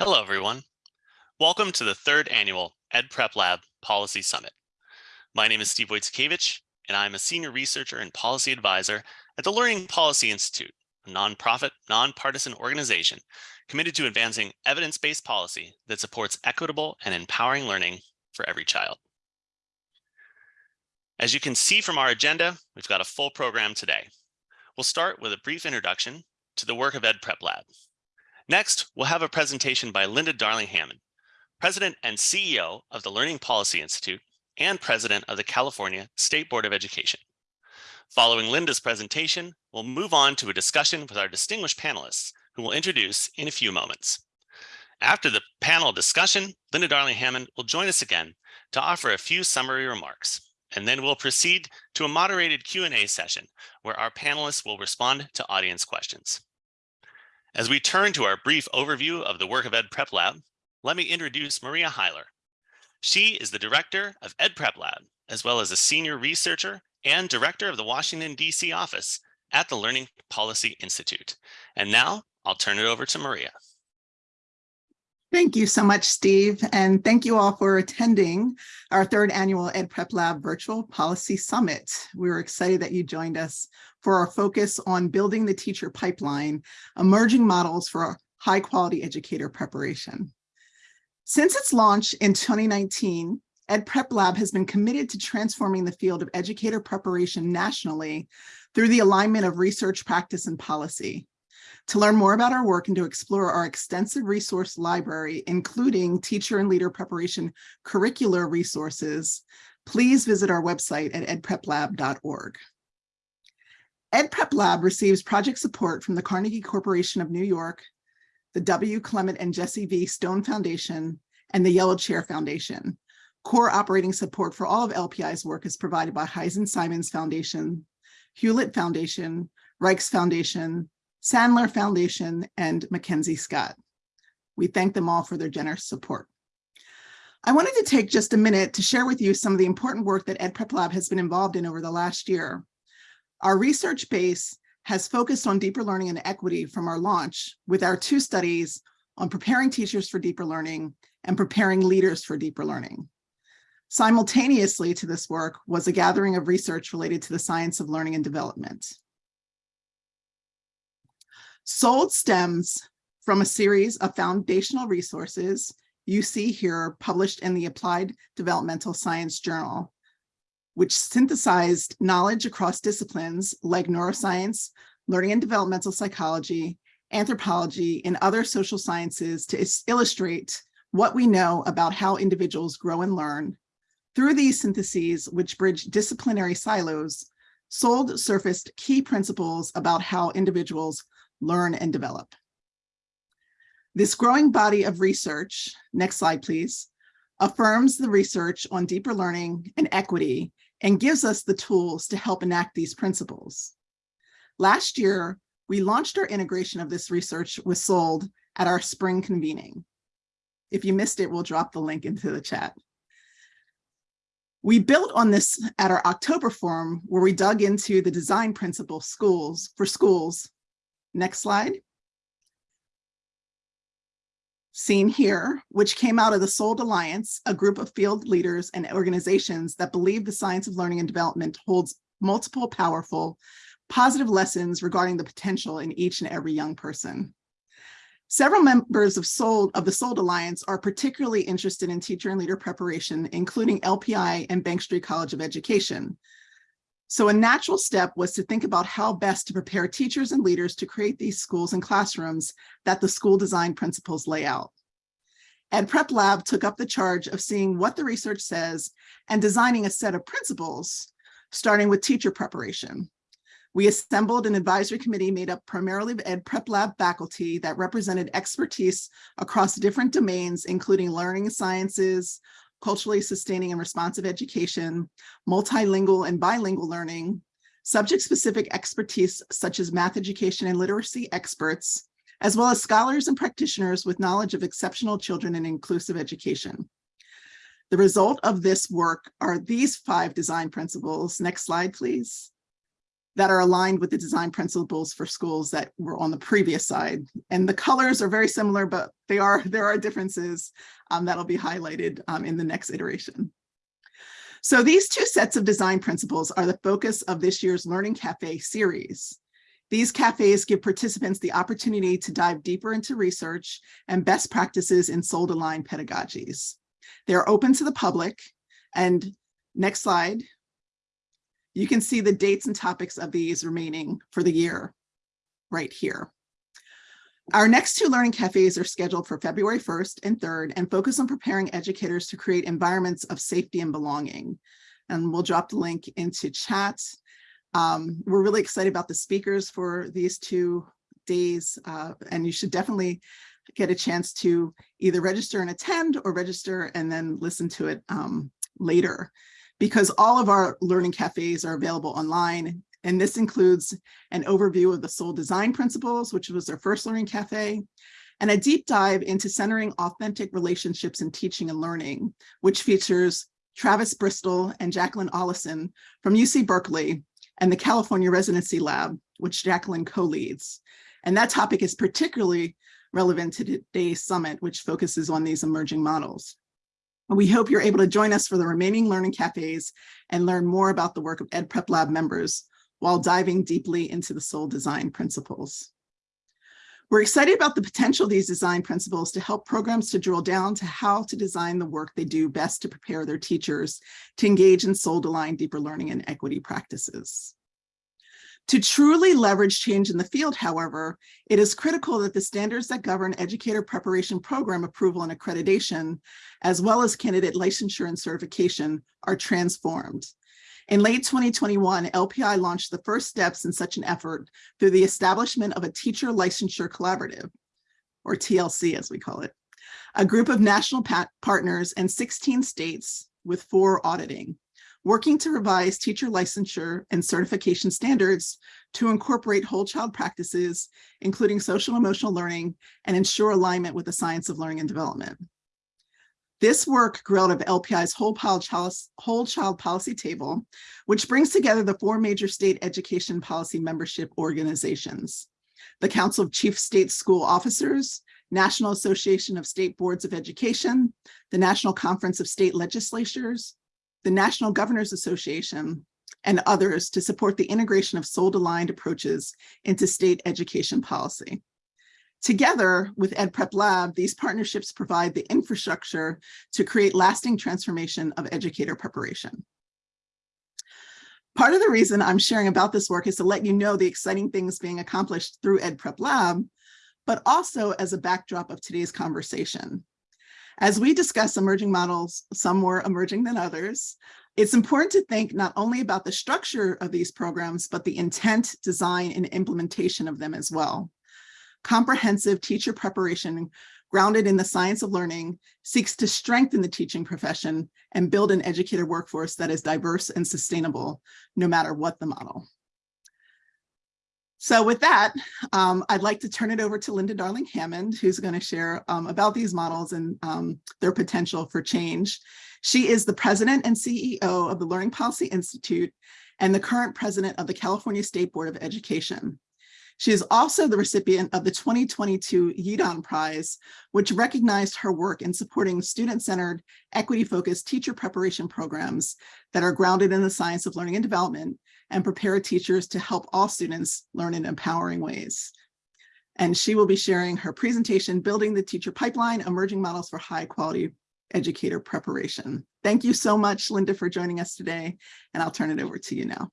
Hello, everyone. Welcome to the third annual EdPrep Lab Policy Summit. My name is Steve Wojcikiewicz, and I'm a senior researcher and policy advisor at the Learning Policy Institute, a nonprofit, nonpartisan organization committed to advancing evidence-based policy that supports equitable and empowering learning for every child. As you can see from our agenda, we've got a full program today. We'll start with a brief introduction to the work of EdPrep Lab. Next, we'll have a presentation by Linda Darling-Hammond, President and CEO of the Learning Policy Institute and President of the California State Board of Education. Following Linda's presentation, we'll move on to a discussion with our distinguished panelists, who we'll introduce in a few moments. After the panel discussion, Linda Darling-Hammond will join us again to offer a few summary remarks, and then we'll proceed to a moderated Q&A session where our panelists will respond to audience questions. As we turn to our brief overview of the work of EdPrep Lab, let me introduce Maria Hyler. She is the director of EdPrep Lab, as well as a senior researcher and director of the Washington, D.C. office at the Learning Policy Institute. And now I'll turn it over to Maria. Thank you so much, Steve, and thank you all for attending our third annual EdPrep Lab Virtual Policy Summit. We're excited that you joined us for our focus on building the teacher pipeline, emerging models for high quality educator preparation. Since its launch in 2019, EdPrep Lab has been committed to transforming the field of educator preparation nationally through the alignment of research, practice, and policy. To learn more about our work and to explore our extensive resource library, including teacher and leader preparation curricular resources, please visit our website at edpreplab.org. EdPrep Lab receives project support from the Carnegie Corporation of New York, the W. Clement and Jesse V. Stone Foundation, and the Yellow Chair Foundation. Core operating support for all of LPI's work is provided by Heising-Simons Foundation, Hewlett Foundation, Raikes Foundation, Sandler Foundation, and Mackenzie Scott. We thank them all for their generous support. I wanted to take just a minute to share with you some of the important work that EdPrep Lab has been involved in over the last year. Our research base has focused on deeper learning and equity from our launch with our two studies on preparing teachers for deeper learning and preparing leaders for deeper learning. Simultaneously to this work was a gathering of research related to the science of learning and development. SOLD stems from a series of foundational resources you see here published in the Applied Developmental Science Journal, which synthesized knowledge across disciplines like neuroscience, learning and developmental psychology, anthropology, and other social sciences to illustrate what we know about how individuals grow and learn. Through these syntheses, which bridge disciplinary silos, SOLD surfaced key principles about how individuals learn and develop. This growing body of research, next slide please, affirms the research on deeper learning and equity and gives us the tools to help enact these principles. Last year, we launched our integration of this research with SOLD at our spring convening. If you missed it, we'll drop the link into the chat. We built on this at our October forum where we dug into the design principle schools for schools Next slide. Seen here, which came out of the SOLD Alliance, a group of field leaders and organizations that believe the science of learning and development holds multiple powerful, positive lessons regarding the potential in each and every young person. Several members of SOLD of the SOLD Alliance are particularly interested in teacher and leader preparation, including LPI and Bank Street College of Education, so a natural step was to think about how best to prepare teachers and leaders to create these schools and classrooms that the school design principles lay out. And EdPrep Lab took up the charge of seeing what the research says and designing a set of principles, starting with teacher preparation. We assembled an advisory committee made up primarily of Ed Prep Lab faculty that represented expertise across different domains, including learning sciences, culturally sustaining and responsive education, multilingual and bilingual learning, subject-specific expertise such as math education and literacy experts, as well as scholars and practitioners with knowledge of exceptional children and inclusive education. The result of this work are these five design principles. Next slide, please. That are aligned with the design principles for schools that were on the previous side. And the colors are very similar, but they are there are differences um, that'll be highlighted um, in the next iteration. So these two sets of design principles are the focus of this year's Learning Cafe series. These cafes give participants the opportunity to dive deeper into research and best practices in SOLD-aligned pedagogies. They're open to the public and next slide, you can see the dates and topics of these remaining for the year right here. Our next two learning cafes are scheduled for February 1st and 3rd and focus on preparing educators to create environments of safety and belonging. And we'll drop the link into chat. Um, we're really excited about the speakers for these two days, uh, and you should definitely get a chance to either register and attend or register and then listen to it um, later because all of our learning cafes are available online. And this includes an overview of the SOLD design principles, which was our first learning cafe, and a deep dive into centering authentic relationships in teaching and learning, which features Travis Bristol and Jacqueline Ollison from UC Berkeley and the California Residency Lab, which Jacqueline co-leads. And that topic is particularly relevant to today's summit, which focuses on these emerging models. We hope you're able to join us for the remaining learning cafes and learn more about the work of Ed Prep Lab members while diving deeply into the SOLD design principles. We're excited about the potential of these design principles to help programs to drill down to how to design the work they do best to prepare their teachers to engage in SOLD-aligned deeper learning and equity practices. To truly leverage change in the field, however, it is critical that the standards that govern educator preparation program approval and accreditation, as well as candidate licensure and certification, are transformed. In late 2021, LPI launched the first steps in such an effort through the establishment of a teacher licensure collaborative, or TLC as we call it, a group of national partners and 16 states with four auditing working to revise teacher licensure and certification standards to incorporate whole child practices, including social emotional learning, and ensure alignment with the science of learning and development. This work grew out of LPI's whole child, whole child policy table, which brings together the four major state education policy membership organizations, the Council of Chief State School Officers, National Association of State Boards of Education, the National Conference of State Legislatures, the National Governors Association, and others to support the integration of SOLD-aligned approaches into state education policy. Together with EdPrep Lab, these partnerships provide the infrastructure to create lasting transformation of educator preparation. Part of the reason I'm sharing about this work is to let you know the exciting things being accomplished through EdPrep Lab, but also as a backdrop of today's conversation. As we discuss emerging models, some more emerging than others, it's important to think not only about the structure of these programs, but the intent, design, and implementation of them as well. Comprehensive teacher preparation grounded in the science of learning seeks to strengthen the teaching profession and build an educator workforce that is diverse and sustainable, no matter what the model. So with that, um, I'd like to turn it over to Linda Darling Hammond, who's going to share um, about these models and um, their potential for change. She is the president and CEO of the Learning Policy Institute and the current president of the California State Board of Education. She is also the recipient of the 2022 Yidan Prize, which recognized her work in supporting student-centered, equity-focused teacher preparation programs that are grounded in the science of learning and development and prepare teachers to help all students learn in empowering ways. And she will be sharing her presentation, Building the Teacher Pipeline, Emerging Models for High Quality Educator Preparation. Thank you so much, Linda, for joining us today, and I'll turn it over to you now.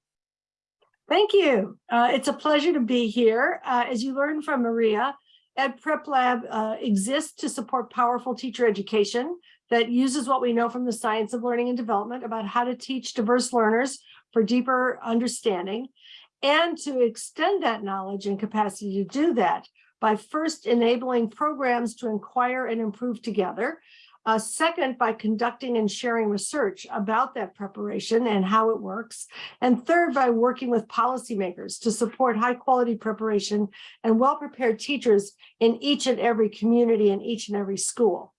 Thank you. Uh, it's a pleasure to be here. Uh, as you learned from Maria, Ed Prep Lab uh, exists to support powerful teacher education that uses what we know from the science of learning and development about how to teach diverse learners for deeper understanding and to extend that knowledge and capacity to do that by first enabling programs to inquire and improve together. Uh, second, by conducting and sharing research about that preparation and how it works. And third, by working with policymakers to support high quality preparation and well-prepared teachers in each and every community and each and every school.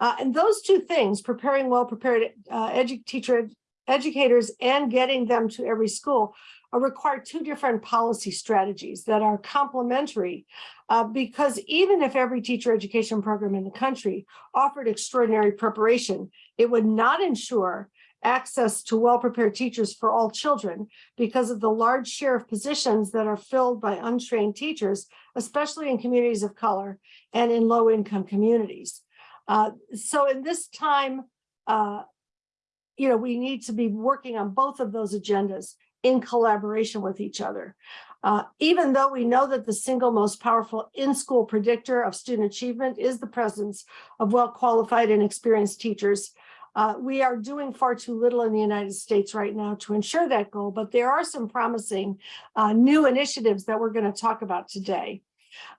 Uh, and those two things, preparing well-prepared uh, teacher educators and getting them to every school require two different policy strategies that are complementary uh, because even if every teacher education program in the country offered extraordinary preparation, it would not ensure access to well-prepared teachers for all children because of the large share of positions that are filled by untrained teachers, especially in communities of color and in low-income communities. Uh, so in this time, uh, you know, we need to be working on both of those agendas in collaboration with each other. Uh, even though we know that the single most powerful in-school predictor of student achievement is the presence of well-qualified and experienced teachers, uh, we are doing far too little in the United States right now to ensure that goal, but there are some promising uh, new initiatives that we're going to talk about today.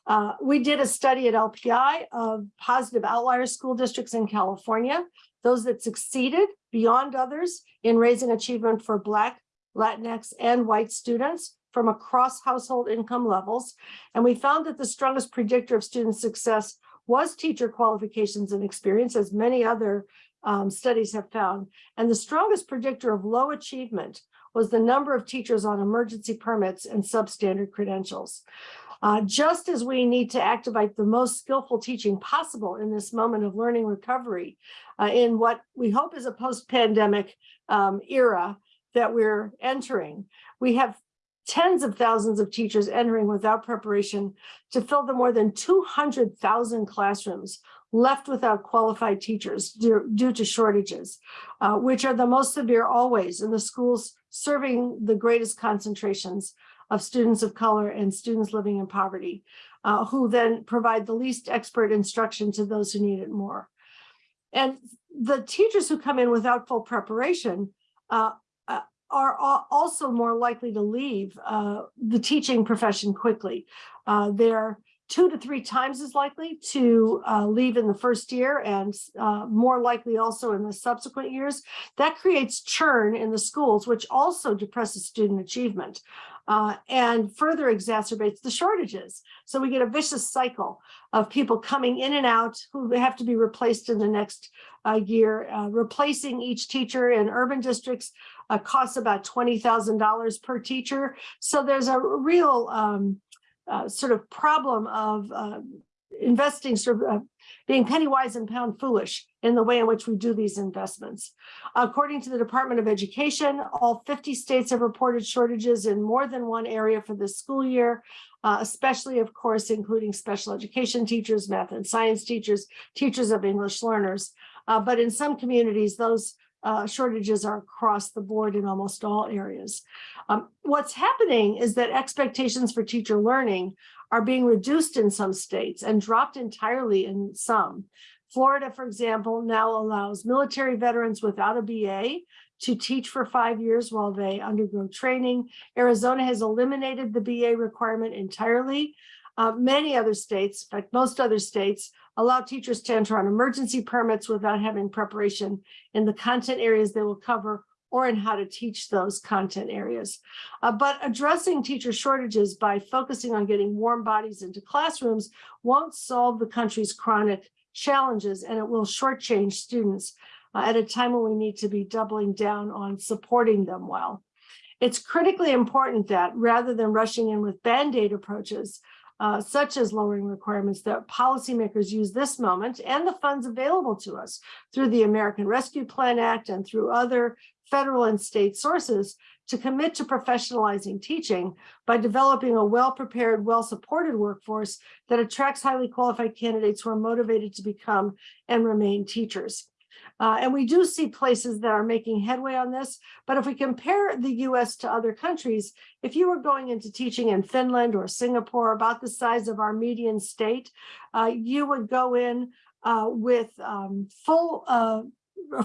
Uh, we did a study at LPI of positive outlier school districts in California, those that succeeded beyond others in raising achievement for Black, Latinx, and white students from across household income levels. And we found that the strongest predictor of student success was teacher qualifications and experience, as many other um, studies have found. And the strongest predictor of low achievement was the number of teachers on emergency permits and substandard credentials. Uh, just as we need to activate the most skillful teaching possible in this moment of learning recovery uh, in what we hope is a post-pandemic um, era that we're entering, we have tens of thousands of teachers entering without preparation to fill the more than 200,000 classrooms left without qualified teachers due, due to shortages, uh, which are the most severe always in the schools serving the greatest concentrations of students of color and students living in poverty, uh, who then provide the least expert instruction to those who need it more. And the teachers who come in without full preparation uh, uh are also more likely to leave uh, the teaching profession quickly. Uh, they're two to three times as likely to uh, leave in the first year and uh, more likely also in the subsequent years. That creates churn in the schools, which also depresses student achievement uh, and further exacerbates the shortages. So we get a vicious cycle of people coming in and out who have to be replaced in the next uh, year. Uh, replacing each teacher in urban districts uh, costs about $20,000 per teacher. So there's a real um, uh, sort of problem of uh, investing, sort of uh, being penny wise and pound foolish in the way in which we do these investments. According to the Department of Education, all 50 states have reported shortages in more than one area for this school year, uh, especially, of course, including special education teachers, math and science teachers, teachers of English learners. Uh, but in some communities, those uh, shortages are across the board in almost all areas. Um, what's happening is that expectations for teacher learning are being reduced in some states and dropped entirely in some. Florida, for example, now allows military veterans without a BA to teach for five years while they undergo training. Arizona has eliminated the BA requirement entirely. Uh, many other states, in fact, most other states, allow teachers to enter on emergency permits without having preparation in the content areas they will cover or in how to teach those content areas. Uh, but addressing teacher shortages by focusing on getting warm bodies into classrooms won't solve the country's chronic challenges and it will shortchange students uh, at a time when we need to be doubling down on supporting them well. It's critically important that rather than rushing in with band-aid approaches, uh, such as lowering requirements that policymakers use this moment and the funds available to us through the American Rescue Plan Act and through other federal and state sources to commit to professionalizing teaching by developing a well-prepared, well-supported workforce that attracts highly qualified candidates who are motivated to become and remain teachers. Uh, and we do see places that are making headway on this. But if we compare the US to other countries, if you were going into teaching in Finland or Singapore, about the size of our median state, uh, you would go in uh, with um, full, uh,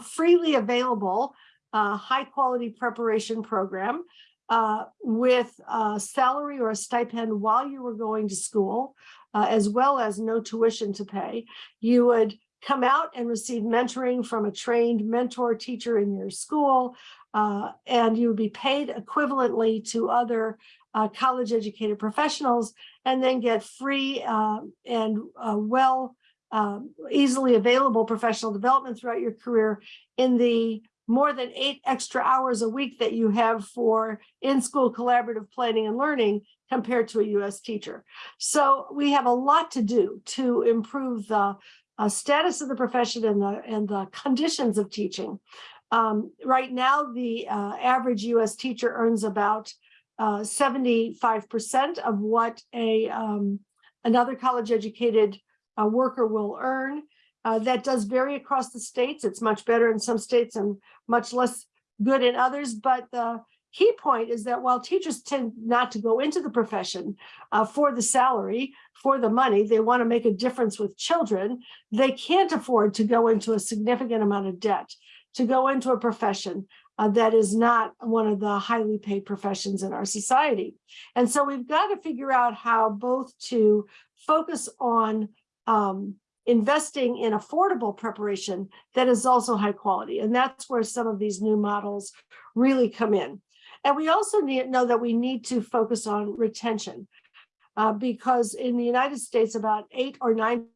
freely available, uh, high quality preparation program uh, with a salary or a stipend while you were going to school, as well as no tuition to pay. You would come out and receive mentoring from a trained mentor teacher in your school, uh, and you would be paid equivalently to other uh, college educated professionals, and then get free uh, and well, um, easily available professional development throughout your career in the more than eight extra hours a week that you have for in-school collaborative planning and learning compared to a US teacher. So we have a lot to do to improve the uh, status of the profession and the, and the conditions of teaching. Um, right now, the uh, average US teacher earns about uh, 75% of what a um, another college educated uh, worker will earn. Uh, that does vary across the states. It's much better in some states and much less good in others. But the key point is that while teachers tend not to go into the profession uh, for the salary, for the money, they want to make a difference with children, they can't afford to go into a significant amount of debt to go into a profession uh, that is not one of the highly paid professions in our society. And so we've got to figure out how both to focus on um, investing in affordable preparation that is also high quality. And that's where some of these new models really come in. And we also need know that we need to focus on retention uh, because in the United States, about eight or 9%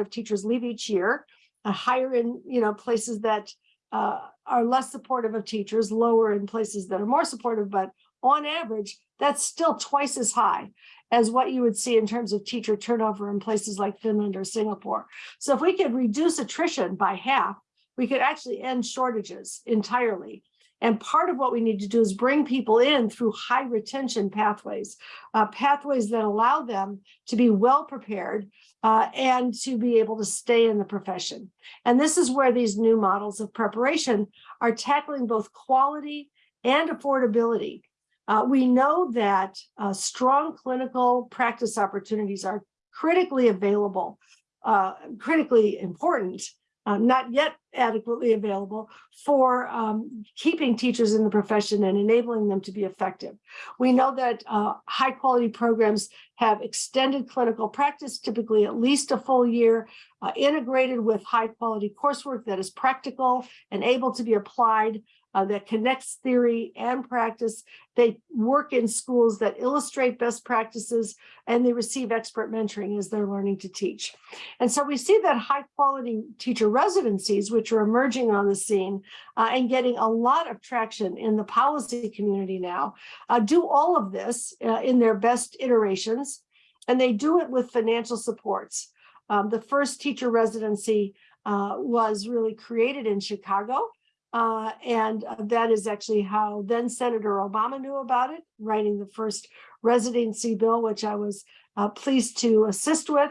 of teachers leave each year, uh, higher in you know places that uh, are less supportive of teachers, lower in places that are more supportive, but on average, that's still twice as high as what you would see in terms of teacher turnover in places like Finland or Singapore. So if we could reduce attrition by half, we could actually end shortages entirely. And part of what we need to do is bring people in through high retention pathways, uh, pathways that allow them to be well prepared uh, and to be able to stay in the profession. And this is where these new models of preparation are tackling both quality and affordability. Uh, we know that uh, strong clinical practice opportunities are critically available, uh, critically important uh, not yet adequately available for um, keeping teachers in the profession and enabling them to be effective. We know that uh, high quality programs have extended clinical practice, typically at least a full year, uh, integrated with high quality coursework that is practical and able to be applied uh, that connects theory and practice. They work in schools that illustrate best practices and they receive expert mentoring as they're learning to teach. And so we see that high quality teacher residencies, which are emerging on the scene uh, and getting a lot of traction in the policy community now, uh, do all of this uh, in their best iterations. And they do it with financial supports. Um, the first teacher residency uh, was really created in Chicago uh, and uh, that is actually how then Senator Obama knew about it, writing the first residency bill, which I was uh, pleased to assist with.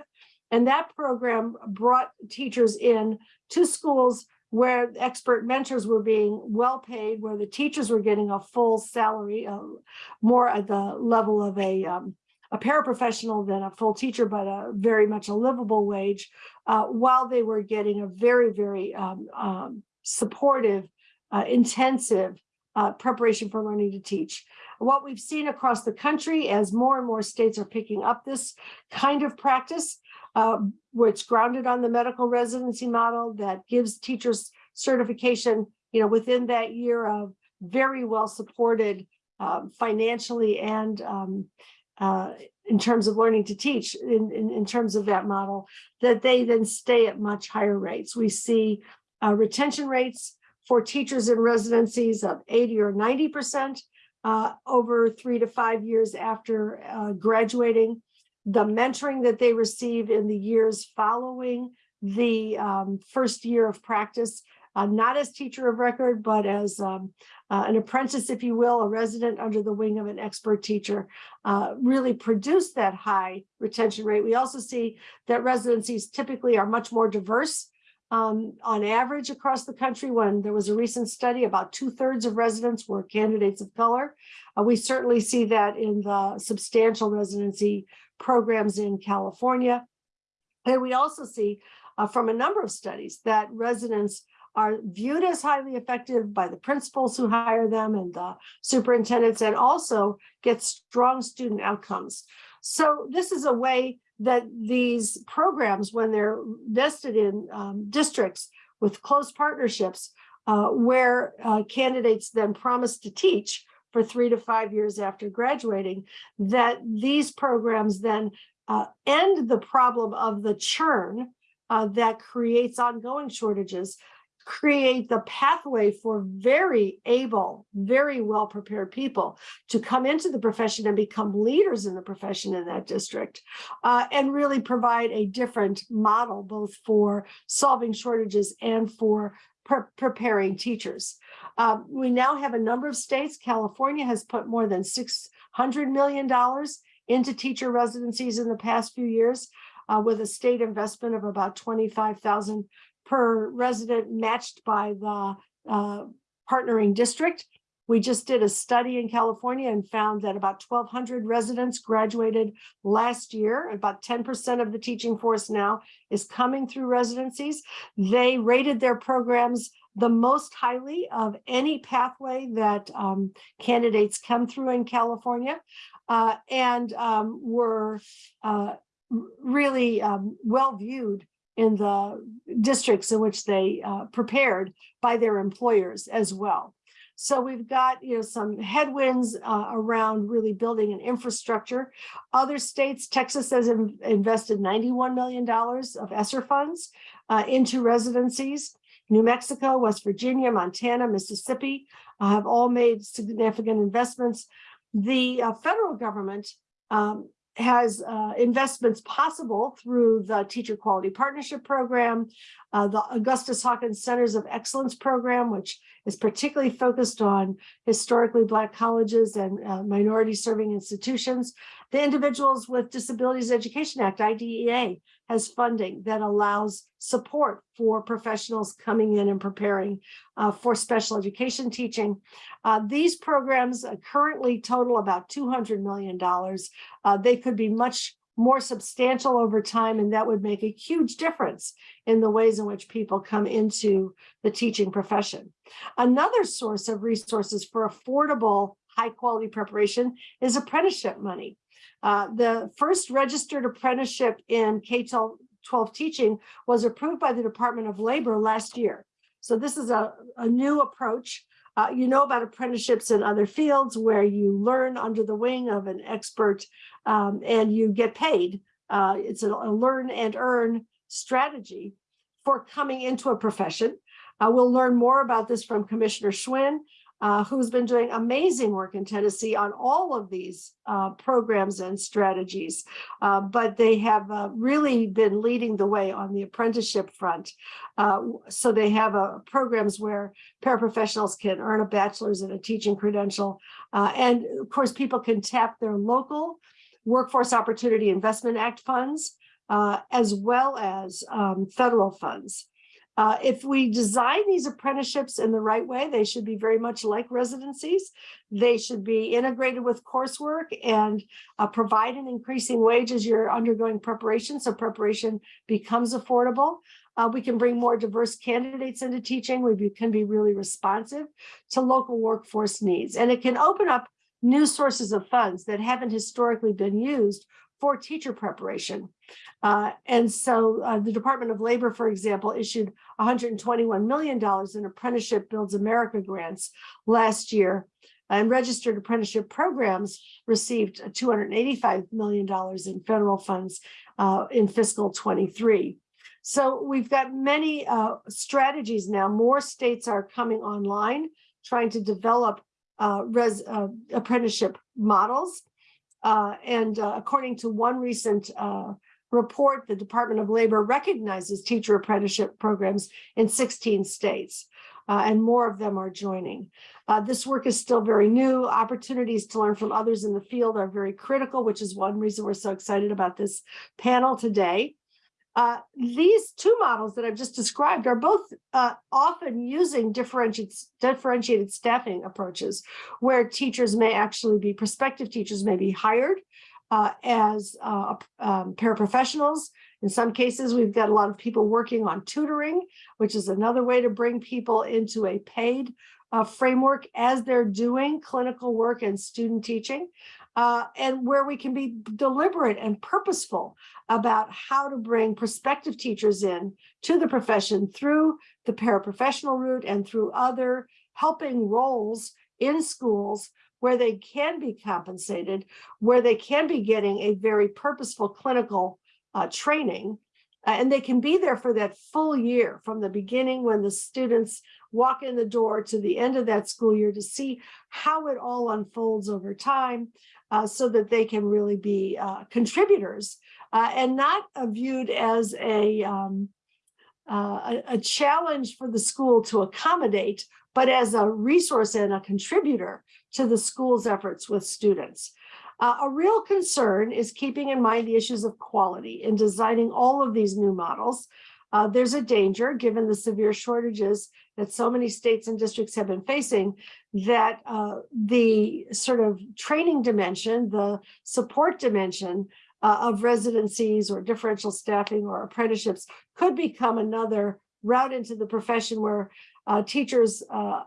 And that program brought teachers in to schools where expert mentors were being well paid, where the teachers were getting a full salary, uh, more at the level of a, um, a paraprofessional than a full teacher, but a very much a livable wage, uh, while they were getting a very, very um, um, supportive, uh, intensive uh, preparation for learning to teach. What we've seen across the country as more and more states are picking up this kind of practice, uh, which grounded on the medical residency model that gives teachers certification, you know, within that year of very well supported uh, financially and um, uh, in terms of learning to teach in, in, in, terms of that model, that they then stay at much higher rates. We see uh, retention rates for teachers in residencies of 80 or 90% uh, over three to five years after uh, graduating. The mentoring that they receive in the years following the um, first year of practice, uh, not as teacher of record, but as um, uh, an apprentice, if you will, a resident under the wing of an expert teacher, uh, really produce that high retention rate. We also see that residencies typically are much more diverse um, on average across the country, when there was a recent study, about two thirds of residents were candidates of color. Uh, we certainly see that in the substantial residency programs in California. And we also see uh, from a number of studies that residents are viewed as highly effective by the principals who hire them and the superintendents and also get strong student outcomes. So this is a way that these programs, when they're vested in um, districts with close partnerships, uh, where uh, candidates then promise to teach for three to five years after graduating, that these programs then uh, end the problem of the churn uh, that creates ongoing shortages, create the pathway for very able, very well-prepared people to come into the profession and become leaders in the profession in that district, uh, and really provide a different model, both for solving shortages and for pre- preparing teachers. Um, we now have a number of states. California has put more than six hundred million dollars into teacher residencies in the past few years, uh, with a state investment of about twenty-five thousand per resident matched by the uh, partnering district. We just did a study in California and found that about twelve hundred residents graduated last year. About ten percent of the teaching force now is coming through residencies. They rated their programs the most highly of any pathway that um, candidates come through in California uh, and um, were uh, really um, well viewed in the districts in which they uh, prepared by their employers as well. So we've got, you know, some headwinds uh, around really building an infrastructure. Other states, Texas has in- invested $91 million of ESSER funds uh, into residencies. New Mexico, West Virginia, Montana, Mississippi uh, have all made significant investments. The uh, federal government um, has uh, investments possible through the Teacher Quality Partnership Program, uh, the Augustus Hawkins Centers of Excellence Program, which is particularly focused on historically Black colleges and uh, minority serving institutions. The Individuals with Disabilities Education Act, IDEA, has funding that allows support for professionals coming in and preparing uh, for special education teaching. Uh, these programs currently total about $200 million. Uh, they could be much more substantial over time, and that would make a huge difference in the ways in which people come into the teaching profession. Another source of resources for affordable, high quality preparation is apprenticeship money. Uh, the first registered apprenticeship in K-12 teaching was approved by the Department of Labor last year. So this is a, a new approach. Uh, you know about apprenticeships in other fields where you learn under the wing of an expert um, and you get paid. Uh, it's a, a learn and earn strategy for coming into a profession. Uh, we'll learn more about this from Commissioner Schwinn, uh, who's been doing amazing work in Tennessee on all of these uh, programs and strategies. Uh, but they have uh, really been leading the way on the apprenticeship front. Uh, so they have uh, programs where paraprofessionals can earn a bachelor's and a teaching credential. and of course, people can tap their local Workforce Opportunity Investment Act funds, as well as um, federal funds. Uh, if we design these apprenticeships in the right way, they should be very much like residencies. They should be integrated with coursework and uh, provide an increasing wage as you're undergoing preparation, so preparation becomes affordable. Uh, we can bring more diverse candidates into teaching. We be, can be really responsive to local workforce needs, and it can open up new sources of funds that haven't historically been used for teacher preparation. Uh, and so uh, the Department of Labor, for example, issued $121 million in Apprenticeship Builds America grants last year. And registered apprenticeship programs received $285 million in federal funds uh, in fiscal 23. So we've got many uh, strategies now. More states are coming online, trying to develop uh, uh, apprenticeship models. Uh, and uh, according to one recent uh, report, the Department of Labor recognizes teacher apprenticeship programs in 16 states, uh, and more of them are joining. Uh, this work is still very new. Opportunities to learn from others in the field are very critical, which is one reason we're so excited about this panel today. Uh, these two models that I've just described are both uh, often using differentiated, differentiated staffing approaches where teachers may actually be, prospective teachers may be hired uh, as uh, um, paraprofessionals. In some cases, we've got a lot of people working on tutoring, which is another way to bring people into a paid uh, framework as they're doing clinical work and student teaching uh, and where we can be deliberate and purposeful about how to bring prospective teachers in to the profession through the paraprofessional route and through other helping roles in schools where they can be compensated, where they can be getting a very purposeful clinical uh, training Uh, and they can be there for that full year from the beginning when the students walk in the door to the end of that school year to see how it all unfolds over time uh, so that they can really be uh, contributors uh, and not viewed as a, um, uh, a, a challenge for the school to accommodate, but as a resource and a contributor to the school's efforts with students. Uh, a real concern is keeping in mind the issues of quality in designing all of these new models. Uh, there's a danger, given the severe shortages that so many states and districts have been facing, that uh, the sort of training dimension, the support dimension uh, of residencies or differential staffing or apprenticeships could become another route into the profession where uh, teachers uh,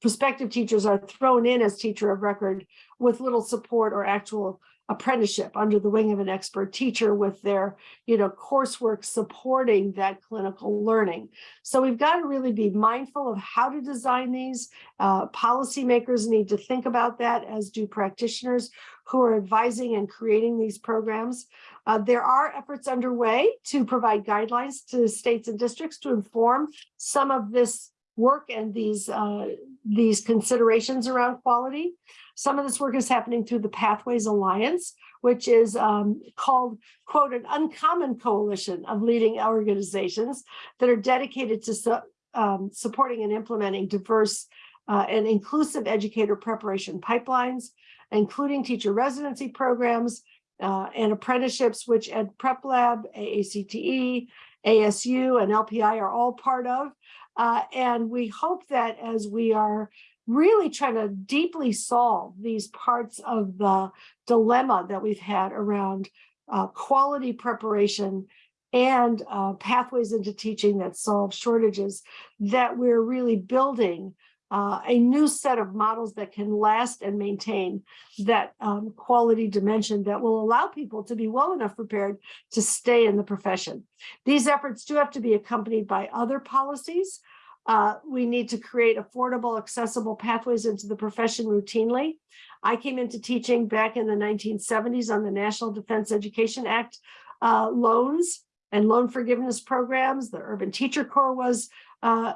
prospective teachers are thrown in as teacher of record with little support or actual apprenticeship under the wing of an expert teacher with their you know coursework supporting that clinical learning. So we've got to really be mindful of how to design these. Uh, policymakers need to think about that as do practitioners who are advising and creating these programs. Uh, there are efforts underway to provide guidelines to states and districts to inform some of this work and these uh, these considerations around quality. Some of this work is happening through the Pathways Alliance, which is um, called, quote, an uncommon coalition of leading organizations that are dedicated to su um, supporting and implementing diverse uh, and inclusive educator preparation pipelines, including teacher residency programs uh, and apprenticeships, which Ed Prep Lab, AACTE, ASU, and LPI are all part of. Uh, and we hope that as we are really trying to deeply solve these parts of the dilemma that we've had around uh, quality preparation and uh, pathways into teaching that solve shortages, that we're really building uh, a new set of models that can last and maintain that um, quality dimension that will allow people to be well enough prepared to stay in the profession. These efforts do have to be accompanied by other policies. Uh, we need to create affordable, accessible pathways into the profession routinely. I came into teaching back in the 1970s on the National Defense Education Act uh, loans and loan forgiveness programs. The Urban Teacher Corps was uh,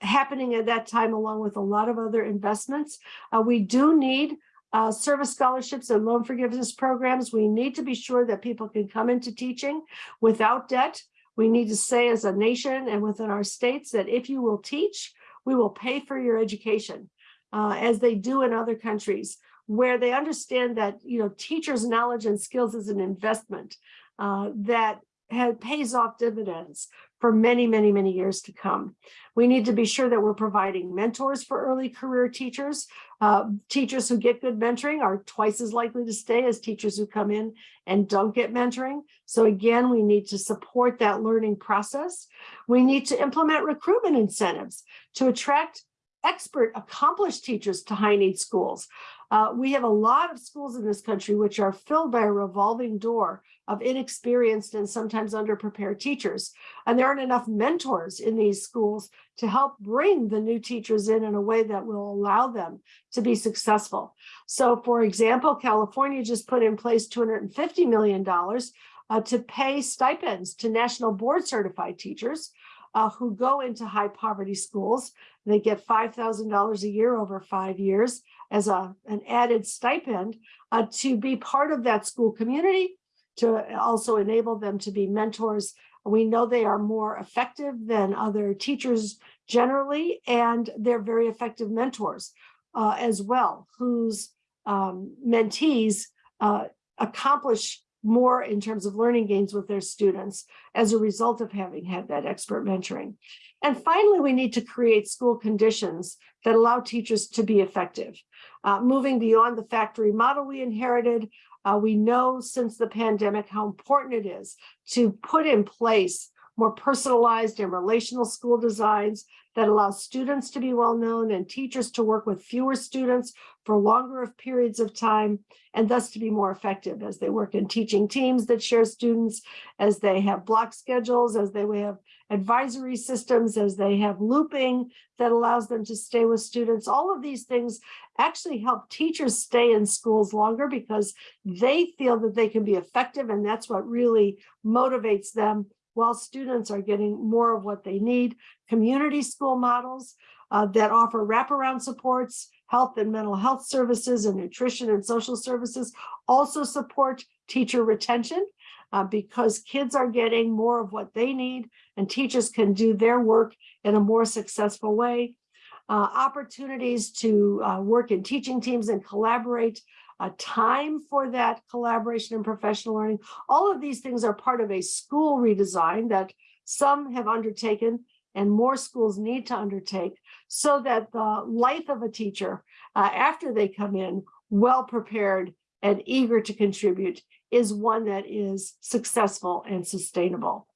happening at that time, along with a lot of other investments. Uh, we do need uh, service scholarships and loan forgiveness programs. We need to be sure that people can come into teaching without debt. We need to say as a nation and within our states that if you will teach, we will pay for your education, uh, as they do in other countries, where they understand that you know teachers' knowledge and skills is an investment uh, that pays off dividends for many, many, many years to come. We need to be sure that we're providing mentors for early career teachers. Uh, teachers who get good mentoring are twice as likely to stay as teachers who come in and don't get mentoring. So again, we need to support that learning process. We need to implement recruitment incentives to attract expert accomplished teachers to high need schools. Uh, we have a lot of schools in this country which are filled by a revolving door of inexperienced and sometimes underprepared teachers. And there aren't enough mentors in these schools to help bring the new teachers in in a way that will allow them to be successful. So for example, California just put in place $250 million uh, to pay stipends to national board certified teachers uh, who go into high poverty schools. They get $5,000 a year over five years as a, an added stipend uh, to be part of that school community, to also enable them to be mentors. We know they are more effective than other teachers generally, and they're very effective mentors uh, as well, whose um, mentees uh, accomplish more in terms of learning gains with their students as a result of having had that expert mentoring. And finally, we need to create school conditions that allow teachers to be effective. Uh, moving beyond the factory model we inherited, uh, we know since the pandemic how important it is to put in place more personalized and relational school designs that allow students to be well known and teachers to work with fewer students for longer of periods of time and thus to be more effective as they work in teaching teams that share students, as they have block schedules, as they have advisory systems, as they have looping that allows them to stay with students. All of these things actually help teachers stay in schools longer because they feel that they can be effective and that's what really motivates them while students are getting more of what they need. Community school models uh, that offer wraparound supports, health and mental health services and nutrition and social services also support teacher retention uh, because kids are getting more of what they need and teachers can do their work in a more successful way. Uh, opportunities to uh, work in teaching teams and collaborate, a time for that collaboration and professional learning. All of these things are part of a school redesign that some have undertaken and more schools need to undertake so that the life of a teacher uh, after they come in well prepared and eager to contribute is one that is successful and sustainable.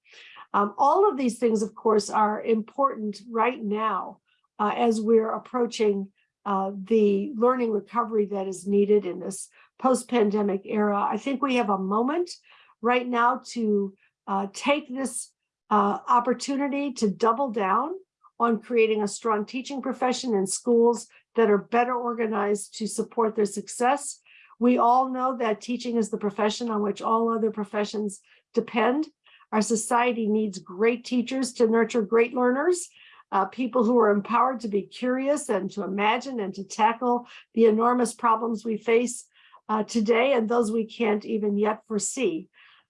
Um, all of these things, of course, are important right now uh, as we're approaching uh, the learning recovery that is needed in this post-pandemic era. I think we have a moment right now to uh, take this uh, opportunity to double down on creating a strong teaching profession in schools that are better organized to support their success. We all know that teaching is the profession on which all other professions depend. Our society needs great teachers to nurture great learners, uh, people who are empowered to be curious and to imagine and to tackle the enormous problems we face uh, today and those we can't even yet foresee.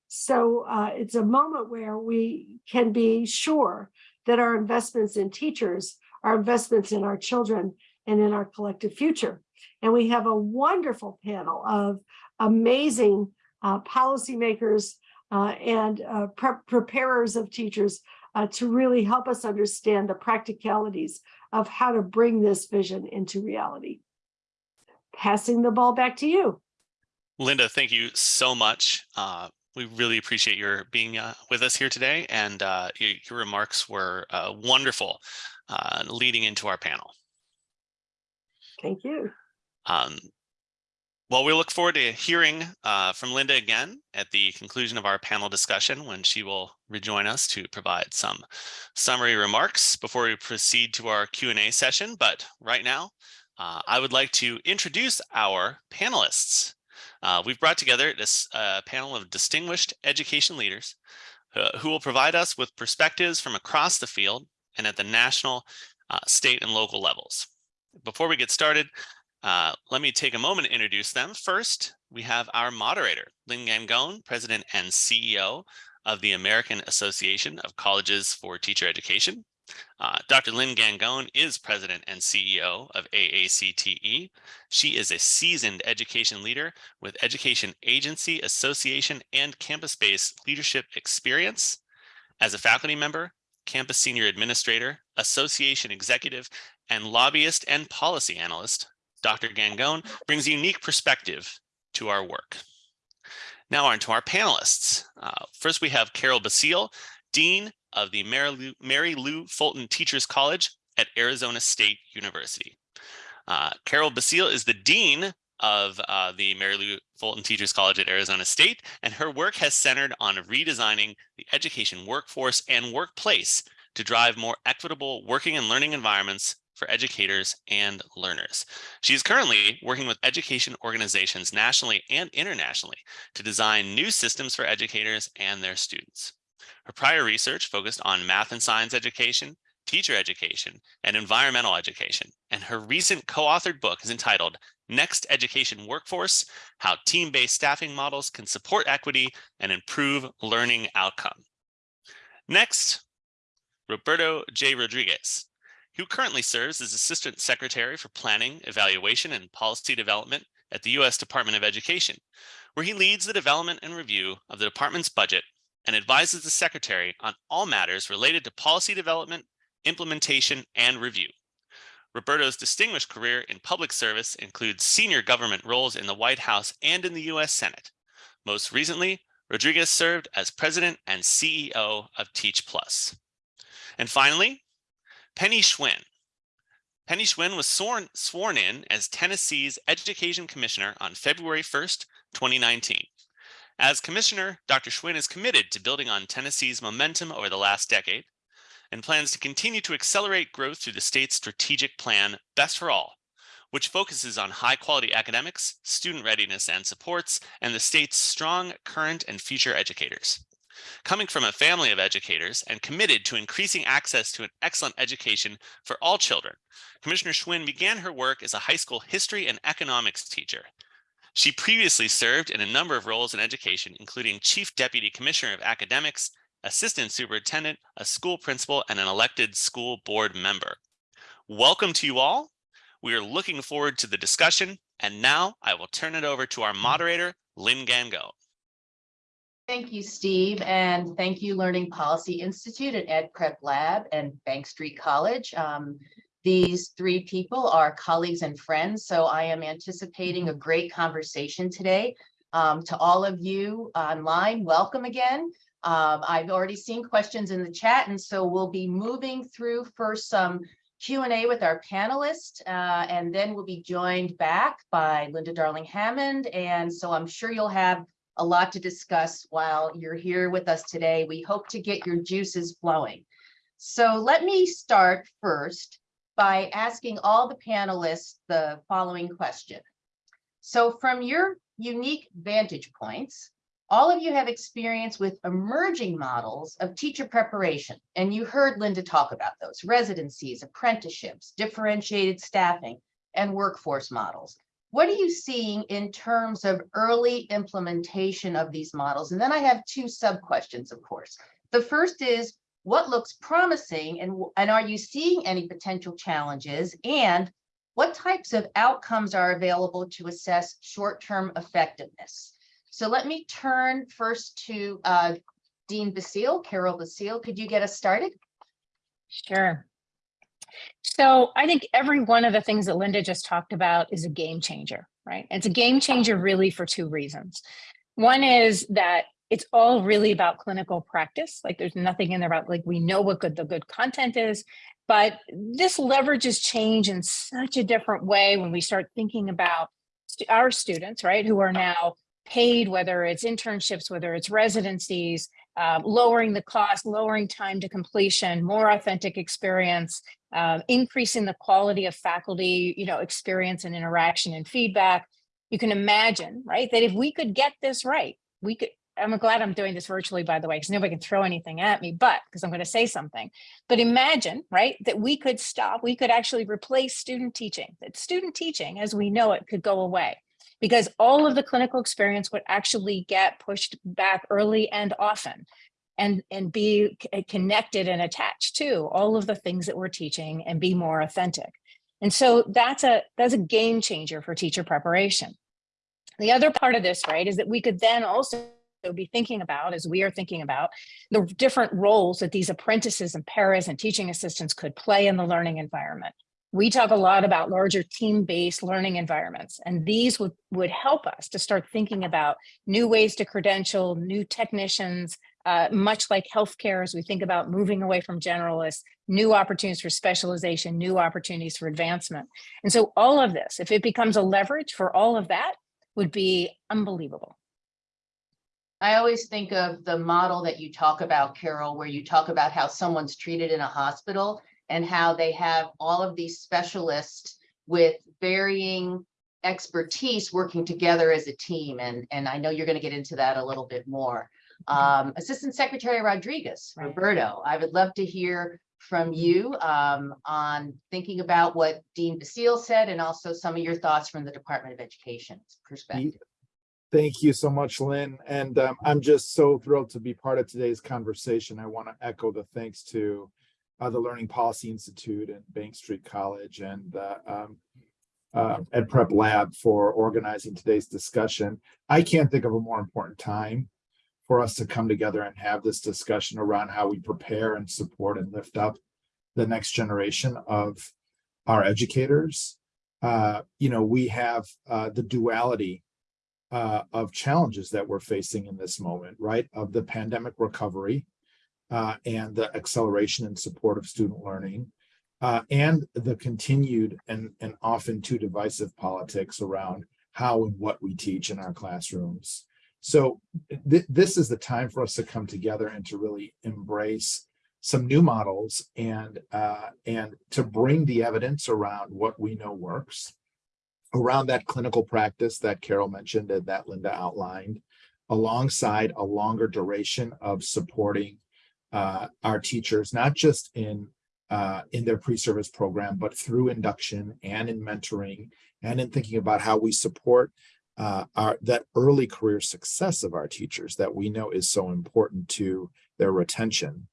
So uh, it's a moment where we can be sure that our investments in teachers are investments in our children and in our collective future. And we have a wonderful panel of amazing uh, policymakers uh, and uh, pre preparers of teachers uh, to really help us understand the practicalities of how to bring this vision into reality. Passing the ball back to you. Linda, thank you so much. Uh, we really appreciate your being uh, with us here today, and uh, your, your, remarks were uh, wonderful uh, leading into our panel. Thank you. Um, well, we look forward to hearing uh, from Linda again at the conclusion of our panel discussion when she will rejoin us to provide some summary remarks before we proceed to our Q&A session. But right now, uh, I would like to introduce our panelists. Uh, we've brought together this uh, panel of distinguished education leaders uh, who will provide us with perspectives from across the field and at the national, uh, state, and local levels. Before we get started, uh, let me take a moment to introduce them. First, we have our moderator, Lynn Gangone, President and CEO of the American Association of Colleges for Teacher Education. Uh, Dr. Lynn Gangone is President and CEO of AACTE. She is a seasoned education leader with education agency, association, and campus-based leadership experience. As a faculty member, campus senior administrator, association executive, and lobbyist and policy analyst, Dr. Gangone brings a unique perspective to our work. Now on to our panelists. Uh, first, we have Carol Basile, Dean of the Mary Lou, Mary Lou, Fulton Teachers College at Arizona State University. Uh, Carol Basile is the Dean of uh, the Mary Lou Fulton Teachers College at Arizona State, and her work has centered on redesigning the education workforce and workplace to drive more equitable working and learning environments for educators and learners. She is currently working with education organizations nationally and internationally to design new systems for educators and their students. Her prior research focused on math and science education, teacher education, and environmental education, and her recent co-authored book is entitled Next Education Workforce, How Team-Based Staffing Models Can Support Equity and Improve Learning Outcome. Next, Roberto J. Rodriguez who currently serves as Assistant Secretary for Planning, Evaluation, and Policy Development at the U.S. Department of Education, where he leads the development and review of the department's budget and advises the Secretary on all matters related to policy development, implementation, and review. Roberto's distinguished career in public service includes senior government roles in the White House and in the U.S. Senate. Most recently, Rodriguez served as president and CEO of Teach Plus. And finally, Penny Schwinn. Penny Schwinn was sworn, sworn in as Tennessee's Education Commissioner on February 1st, 2019. As commissioner, Dr. Schwinn is committed to building on Tennessee's momentum over the last decade and plans to continue to accelerate growth through the state's strategic plan, Best for All, which focuses on high quality academics, student readiness and supports, and the state's strong current and future educators. Coming from a family of educators and committed to increasing access to an excellent education for all children, Commissioner Schwinn began her work as a high school history and economics teacher. She previously served in a number of roles in education, including Chief Deputy Commissioner of Academics, Assistant Superintendent, a school principal, and an elected school board member. Welcome to you all. We are looking forward to the discussion. And now I will turn it over to our moderator, Lynn Gangone. Thank you, Steve, and thank you, Learning Policy Institute at Ed Prep Lab and Bank Street College. Um, these three people are colleagues and friends, so I am anticipating a great conversation today. Um, to all of you online, welcome again. Um, I've already seen questions in the chat, and so we'll be moving through first some Q and A with our panelists, uh, and then we'll be joined back by Linda Darling Hammond. And so I'm sure you'll have a lot to discuss while you're here with us today. We hope to get your juices flowing. So let me start first by asking all the panelists the following question. So from your unique vantage points, all of you have experience with emerging models of teacher preparation, and you heard Linda talk about those residencies, apprenticeships, differentiated staffing, and workforce models. What are you seeing in terms of early implementation of these models? And then I have two sub questions, of course. The first is what looks promising and, and are you seeing any potential challenges? And what types of outcomes are available to assess short-term effectiveness? So let me turn first to uh, Dean Basile, Carol Basile. Could you get us started? Sure. So I think every one of the things that Linda just talked about is a game changer, right? It's a game changer really for two reasons. One is that it's all really about clinical practice. Like there's nothing in there about like we know what good the good content is, but this leverages change in such a different way when we start thinking about our students, right, who are now paid, whether it's internships, whether it's residencies, uh, lowering the cost, lowering time to completion, more authentic experience, uh, increasing the quality of faculty, you know, experience and interaction and feedback. You can imagine, right, that if we could get this right, we could, I'm glad I'm doing this virtually, by the way, because nobody can throw anything at me, but because I'm going to say something. But imagine, right, that we could stop, we could actually replace student teaching, that student teaching as we know it could go away because all of the clinical experience would actually get pushed back early and often and, and be eh, connected and attached to all of the things that we're teaching and be more authentic. And so that's a, that's a game changer for teacher preparation. The other part of this, right, is that we could then also be thinking about, as we are thinking about, the different roles that these apprentices and paras and teaching assistants could play in the learning environment we talk a lot about larger team-based learning environments, and these would, would help us to start thinking about new ways to credential, new technicians, uh, much like healthcare as we think about moving away from generalists, new opportunities for specialization, new opportunities for advancement. And so all of this, if it becomes a leverage for all of that, would be unbelievable. I always think of the model that you talk about, Carol, where you talk about how someone's treated in a hospital and how they have all of these specialists with varying expertise working together as a team. And, and I know you're going to get into that a little bit more. Um, Assistant Secretary Rodriguez, Right. Roberto, I would love to hear from you um, on thinking about what Dean Basile said and also some of your thoughts from the Department of Education perspective. Thank you so much, Lynn. And um, I'm just so thrilled to be part of today's conversation. I want to echo the thanks to uh, the Learning Policy Institute and Bank Street College and uh, um, uh, Ed Prep Lab for organizing today's discussion. I can't think of a more important time for us to come together and have this discussion around how we prepare and support and lift up the next generation of our educators. Uh, you know, we have uh, the duality uh, of challenges that we're facing in this moment, right? Of the pandemic recovery uh, and the acceleration and support of student learning, uh, and the continued and, and often too divisive politics around how and what we teach in our classrooms. So th this is the time for us to come together and to really embrace some new models and uh, and to bring the evidence around what we know works around that clinical practice that Carol mentioned and that Linda outlined, alongside a longer duration of supporting uh, our teachers, not just in uh, in their pre-service program, but through induction and in mentoring and in thinking about how we support uh, our that early career success of our teachers that we know is so important to their retention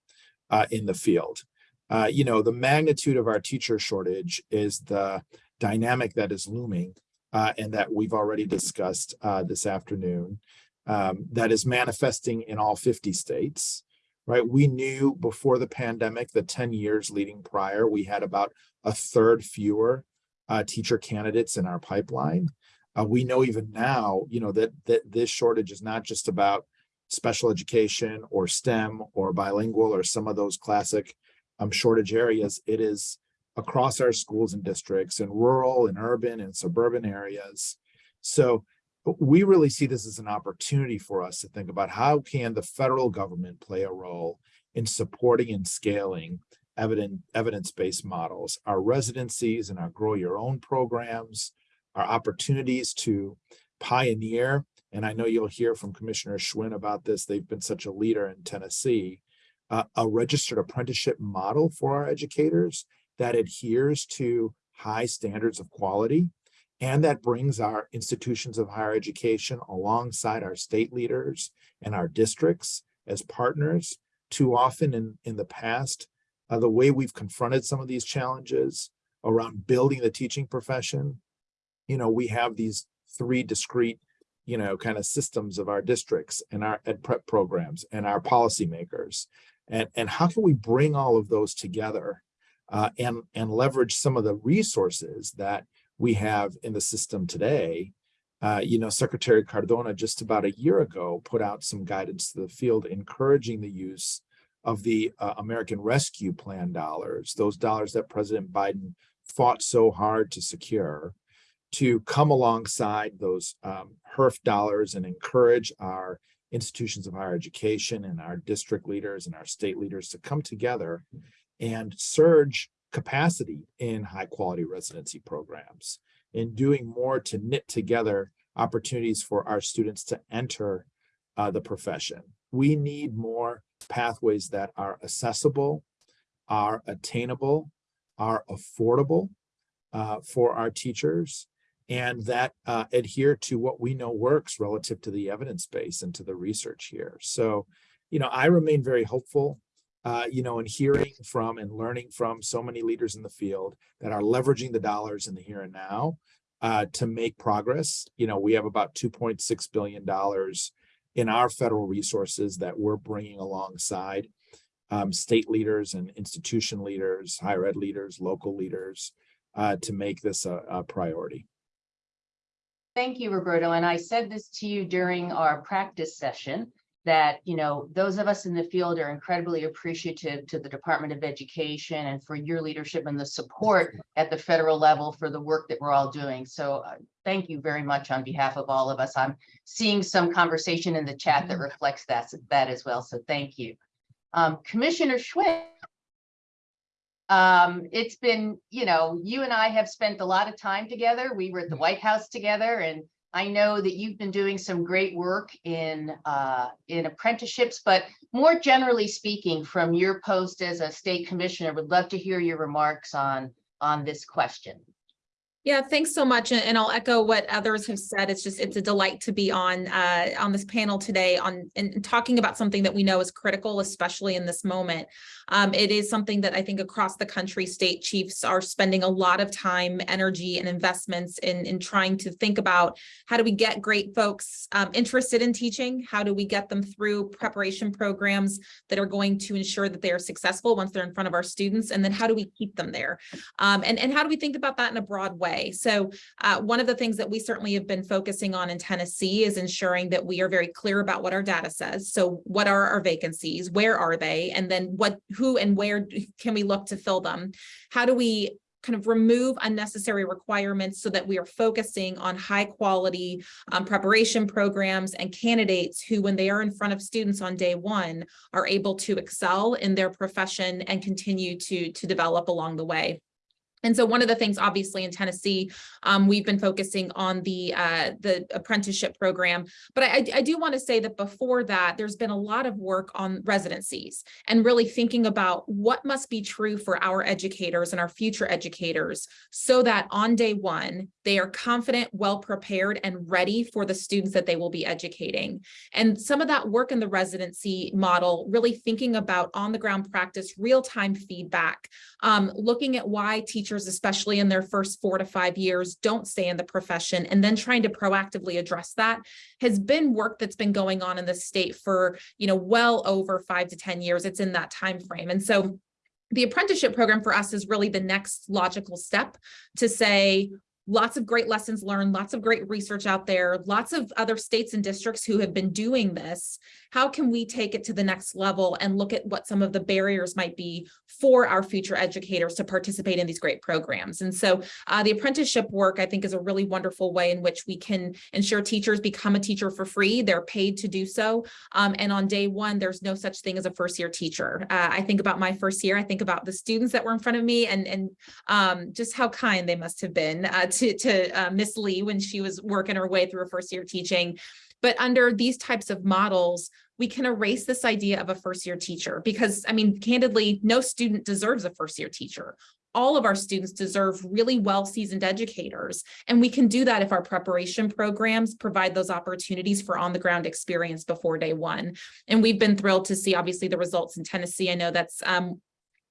uh, in the field. Uh, you know, the magnitude of our teacher shortage is the dynamic that is looming uh, and that we've already discussed uh, this afternoon um, that is manifesting in all 50 states, right? We knew before the pandemic, the 10 years leading prior, we had about a third fewer uh, teacher candidates in our pipeline. Uh, we know even now, you know, that, that this shortage is not just about special education or STEM or bilingual or some of those classic um, shortage areas. It is across our schools and districts in rural and urban and suburban areas. So we really see this as an opportunity for us to think about how can the federal government play a role in supporting and scaling evidence-based models, our residencies and our grow your own programs, our opportunities to pioneer. And I know you'll hear from Commissioner Schwinn about this. They've been such a leader in Tennessee, uh, a registered apprenticeship model for our educators that adheres to high standards of quality and that brings our institutions of higher education alongside our state leaders and our districts as partners. Too often in, in the past, uh, the way we've confronted some of these challenges around building the teaching profession, you know, we have these three discrete, you know, kind of systems of our districts and our ed prep programs and our policymakers. And, and how can we bring all of those together uh, and, and leverage some of the resources that we have in the system today. Uh, you know, Secretary Cardona just about a year ago put out some guidance to the field encouraging the use of the uh, American Rescue Plan dollars, those dollars that President Biden fought so hard to secure, to come alongside those um, HEERF dollars and encourage our institutions of higher education and our district leaders and our state leaders to come together and surge capacity in high quality residency programs in doing more to knit together opportunities for our students to enter uh, the profession. We need more pathways that are accessible, are attainable, are affordable uh, for our teachers, and that uh, adhere to what we know works relative to the evidence base and to the research here. So, you know, I remain very hopeful uh, you know, and hearing from and learning from so many leaders in the field that are leveraging the dollars in the here and now uh, to make progress. You know, we have about $2.6 billion in our federal resources that we're bringing alongside um, state leaders and institution leaders, higher ed leaders, local leaders uh, to make this a, a priority. Thank you, Roberto. And I said this to you during our practice session that, you know, those of us in the field are incredibly appreciative to the Department of Education and for your leadership and the support at the federal level for the work that we're all doing. So uh, thank you very much on behalf of all of us. I'm seeing some conversation in the chat that reflects that, that as well. So thank you. Um, Commissioner Schwinn. Um, it's been, you know, you and I have spent a lot of time together. We were at the White House together and I know that you've been doing some great work in uh, in apprenticeships, but more generally speaking, from your post as a state commissioner, would love to hear your remarks on on this question. Yeah, thanks so much. And I'll echo what others have said. It's just, it's a delight to be on uh, on this panel today on and talking about something that we know is critical, especially in this moment. Um, it is something that I think across the country, state chiefs are spending a lot of time, energy and investments in, in trying to think about how do we get great folks um, interested in teaching? How do we get them through preparation programs that are going to ensure that they are successful once they're in front of our students? And then how do we keep them there? Um, and, and how do we think about that in a broad way? Way. So uh, one of the things that we certainly have been focusing on in Tennessee is ensuring that we are very clear about what our data says. So what are our vacancies? Where are they? And then what, who and where can we look to fill them? How do we kind of remove unnecessary requirements so that we are focusing on high quality um, preparation programs and candidates who, when they are in front of students on day one, are able to excel in their profession and continue to, to develop along the way. And so one of the things, obviously in Tennessee, um, we've been focusing on the uh, the apprenticeship program. But I, I do want to say that before that, there's been a lot of work on residencies and really thinking about what must be true for our educators and our future educators so that on day one, they are confident, well prepared, and ready for the students that they will be educating. And some of that work in the residency model, really thinking about on the ground practice, real-time feedback, um, looking at why teachers, especially in their first four to five years, don't stay in the profession, and then trying to proactively address that has been work that's been going on in the state for, you know, well over five to 10 years. It's in that time frame. And so the apprenticeship program for us is really the next logical step to say, lots of great lessons learned, lots of great research out there, lots of other states and districts who have been doing this. How can we take it to the next level and look at what some of the barriers might be for our future educators to participate in these great programs? And so uh, the apprenticeship work, I think, is a really wonderful way in which we can ensure teachers become a teacher for free. They're paid to do so. Um, and on day one, there's no such thing as a first year teacher. Uh, I think about my first year, I think about the students that were in front of me and, and um, just how kind they must have been uh, to, to uh, Miss Lee when she was working her way through her first year teaching. But under these types of models, we can erase this idea of a first year teacher because, I mean, candidly, no student deserves a first year teacher. All of our students deserve really well seasoned educators. And we can do that if our preparation programs provide those opportunities for on the ground experience before day one. And we've been thrilled to see obviously the results in Tennessee. I know that's um,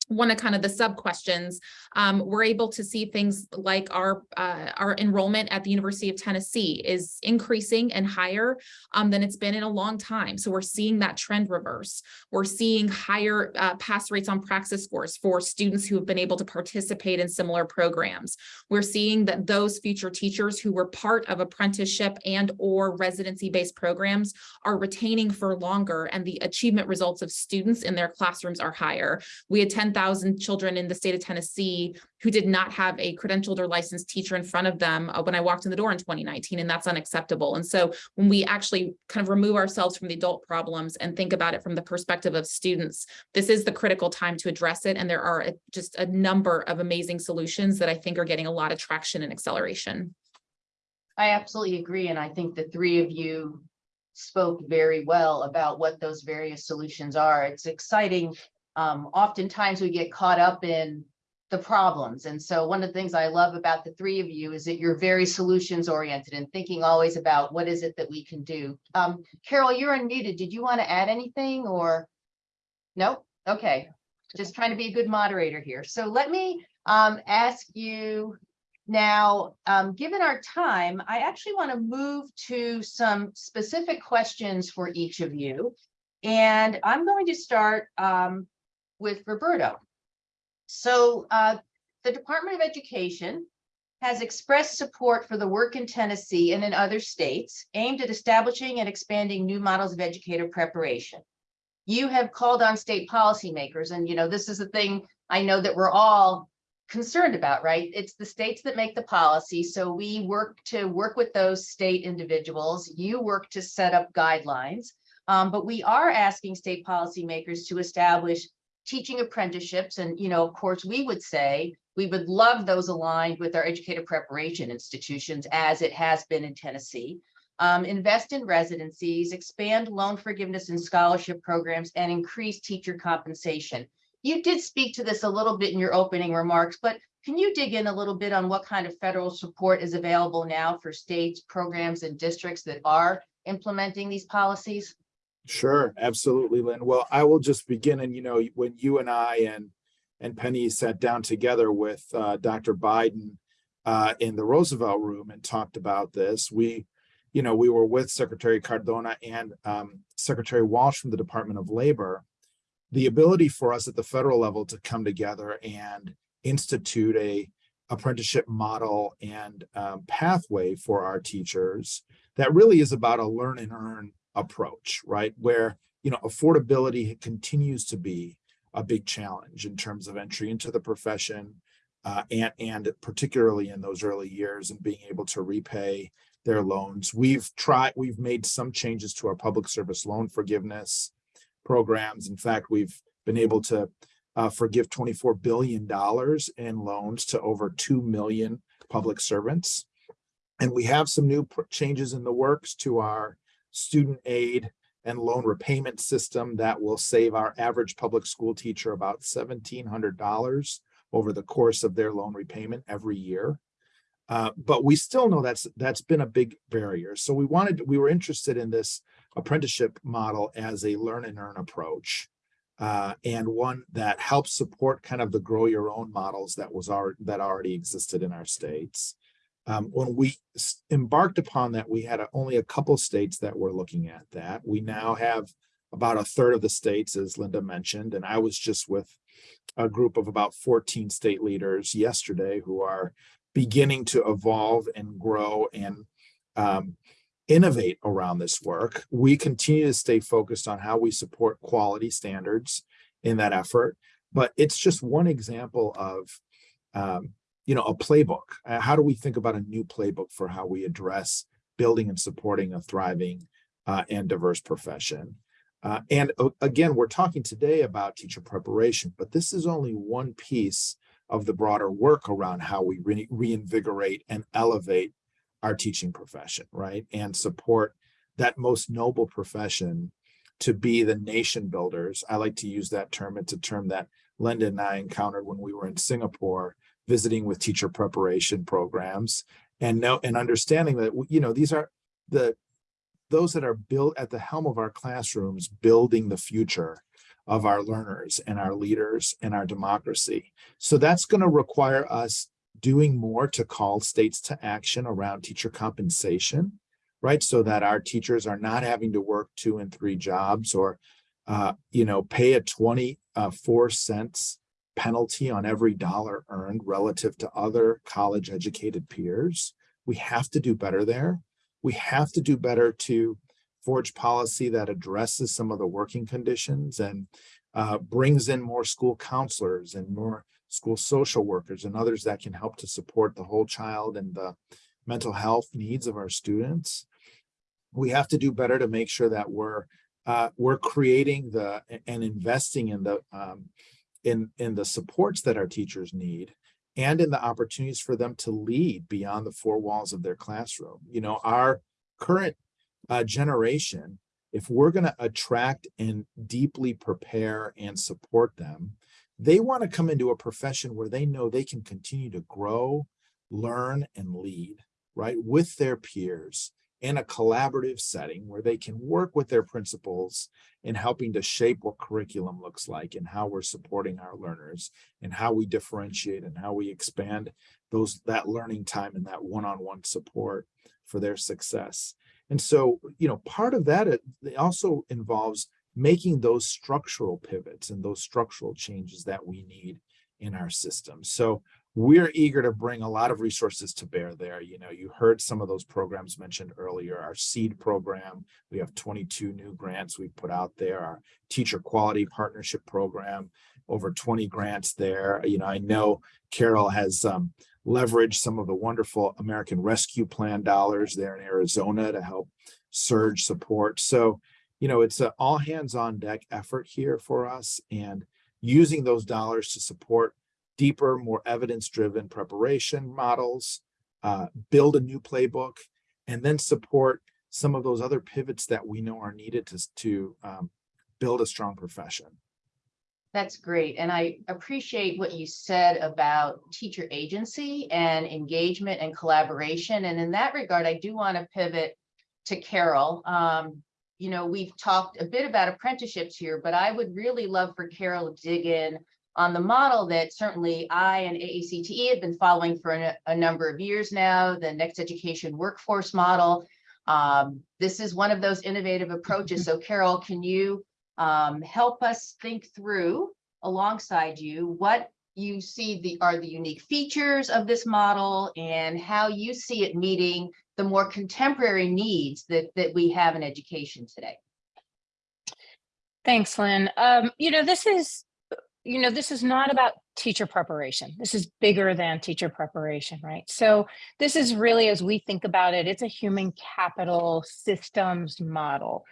one of kind of the sub questions, um, we're able to see things like our uh, our enrollment at the University of Tennessee is increasing and higher um, than it's been in a long time. So we're seeing that trend reverse. We're seeing higher uh, pass rates on praxis scores for students who have been able to participate in similar programs. We're seeing that those future teachers who were part of apprenticeship and or residency-based programs are retaining for longer and the achievement results of students in their classrooms are higher. We had 10,000 children in the state of Tennessee who did not have a credentialed or licensed teacher in front of them uh, when I walked in the door in 2019, and that's unacceptable. And so when we actually kind of remove ourselves from the adult problems and think about it from the perspective of students, this is the critical time to address it. And there are a- just a number of amazing solutions that I think are getting a lot of traction and acceleration. I absolutely agree, and I think the three of you spoke very well about what those various solutions are. It's exciting. Um, oftentimes we get caught up in the problems. And so one of the things I love about the three of you is that you're very solutions oriented and thinking always about what is it that we can do. Um, Carol, you're unmuted. Did you want to add anything or? Nope. Okay. Just trying to be a good moderator here. So let me um, ask you now, um, given our time, I actually want to move to some specific questions for each of you. And I'm going to start um, with Roberto. So uh, the Department of Education has expressed support for the work in Tennessee and in other states aimed at establishing and expanding new models of educator preparation. You have called on state policymakers, and you know, this is a thing I know that we're all concerned about, right? It's the states that make the policy. So we work to work with those state individuals. You work to set up guidelines. Um, but we are asking state policymakers to establish teaching apprenticeships. And, you know, of course, we would say we would love those aligned with our educator preparation institutions as it has been in Tennessee. Um, invest in residencies, expand loan forgiveness and scholarship programs, and increase teacher compensation. You did speak to this a little bit in your opening remarks, but can you dig in a little bit on what kind of federal support is available now for states, programs, and districts that are implementing these policies? Sure, absolutely, Lynn. Well, I will just begin and, you know, when you and I and and Penny sat down together with uh, Dr. Biden uh, in the Roosevelt room and talked about this, we, you know, we were with Secretary Cardona and um, Secretary Walsh from the Department of Labor. The ability for us at the federal level to come together and institute a apprenticeship model and um, pathway for our teachers that really is about a learn and earn approach, right? Where, you know, affordability continues to be a big challenge in terms of entry into the profession uh, and, and particularly in those early years and being able to repay their loans. We've tried, we've made some changes to our public service loan forgiveness programs. In fact, we've been able to uh, forgive twenty-four billion dollars in loans to over two million public servants. And we have some new changes in the works to our student aid and loan repayment system that will save our average public school teacher about seventeen hundred dollars over the course of their loan repayment every year. Uh, but we still know that's that's been a big barrier. So we wanted we were interested in this apprenticeship model as a learn and earn approach. Uh, and one that helps support kind of the grow your own models that was our, that already existed in our states. Um, when we embarked upon that, we had a- only a couple states that were looking at that. We now have about a third of the states, as Linda mentioned, and I was just with a group of about 14 state leaders yesterday who are beginning to evolve and grow and um, innovate around this work. We continue to stay focused on how we support quality standards in that effort, but it's just one example of um, you know, a playbook. Uh, how do we think about a new playbook for how we address building and supporting a thriving uh, and diverse profession? Uh, and uh, again, we're talking today about teacher preparation, but this is only one piece of the broader work around how we re- reinvigorate and elevate our teaching profession, right? And support that most noble profession to be the nation builders. I like to use that term. It's a term that Linda and I encountered when we were in Singapore visiting with teacher preparation programs and know and understanding that you know these are the those that are built at the helm of our classrooms building the future of our learners and our leaders and our democracy. So that's going to require us doing more to call states to action around teacher compensation right? So that our teachers are not having to work two and three jobs or uh, you know pay a 24 cents penalty on every dollar earned relative to other college educated peers. We have to do better there. We have to do better to forge policy that addresses some of the working conditions and uh, brings in more school counselors and more school social workers and others that can help to support the whole child and the mental health needs of our students. We have to do better to make sure that we're uh, we're creating the and investing in the um, in in the supports that our teachers need and in the opportunities for them to lead beyond the four walls of their classroom. You know our current uh, generation if we're going to attract and deeply prepare and support them they want to come into a profession where they know they can continue to grow learn and lead right with their peers in a collaborative setting where they can work with their principals in helping to shape what curriculum looks like and how we're supporting our learners and how we differentiate and how we expand those that learning time and that one-on-one support for their success. And so, you know, part of that also involves making those structural pivots and those structural changes that we need in our system. So we're eager to bring a lot of resources to bear there. You know, you heard some of those programs mentioned earlier, our SEED program. We have 22 new grants we've put out there, our teacher quality partnership program, over 20 grants there. You know, I know Carol has um, leveraged some of the wonderful American Rescue Plan dollars there in Arizona to help surge support. So, you know, it's an all hands on deck effort here for us and using those dollars to support deeper, more evidence-driven preparation models, uh, build a new playbook, and then support some of those other pivots that we know are needed to, to um, build a strong profession. That's great. And I appreciate what you said about teacher agency and engagement and collaboration. And in that regard, I do want to pivot to Carol. Um, you know, we've talked a bit about apprenticeships here, but I would really love for Carol to dig in on the model that certainly I and AACTE have been following for a, a number of years now, the next education workforce model. Um, this is one of those innovative approaches. So Carol, can you um, help us think through alongside you what you see the are the unique features of this model and how you see it meeting the more contemporary needs that that we have in education today. Thanks, Lynn. Um, you know, this is, you know, this is not about teacher preparation. This is bigger than teacher preparation, right? So this is really, as we think about it, it's a human capital systems model.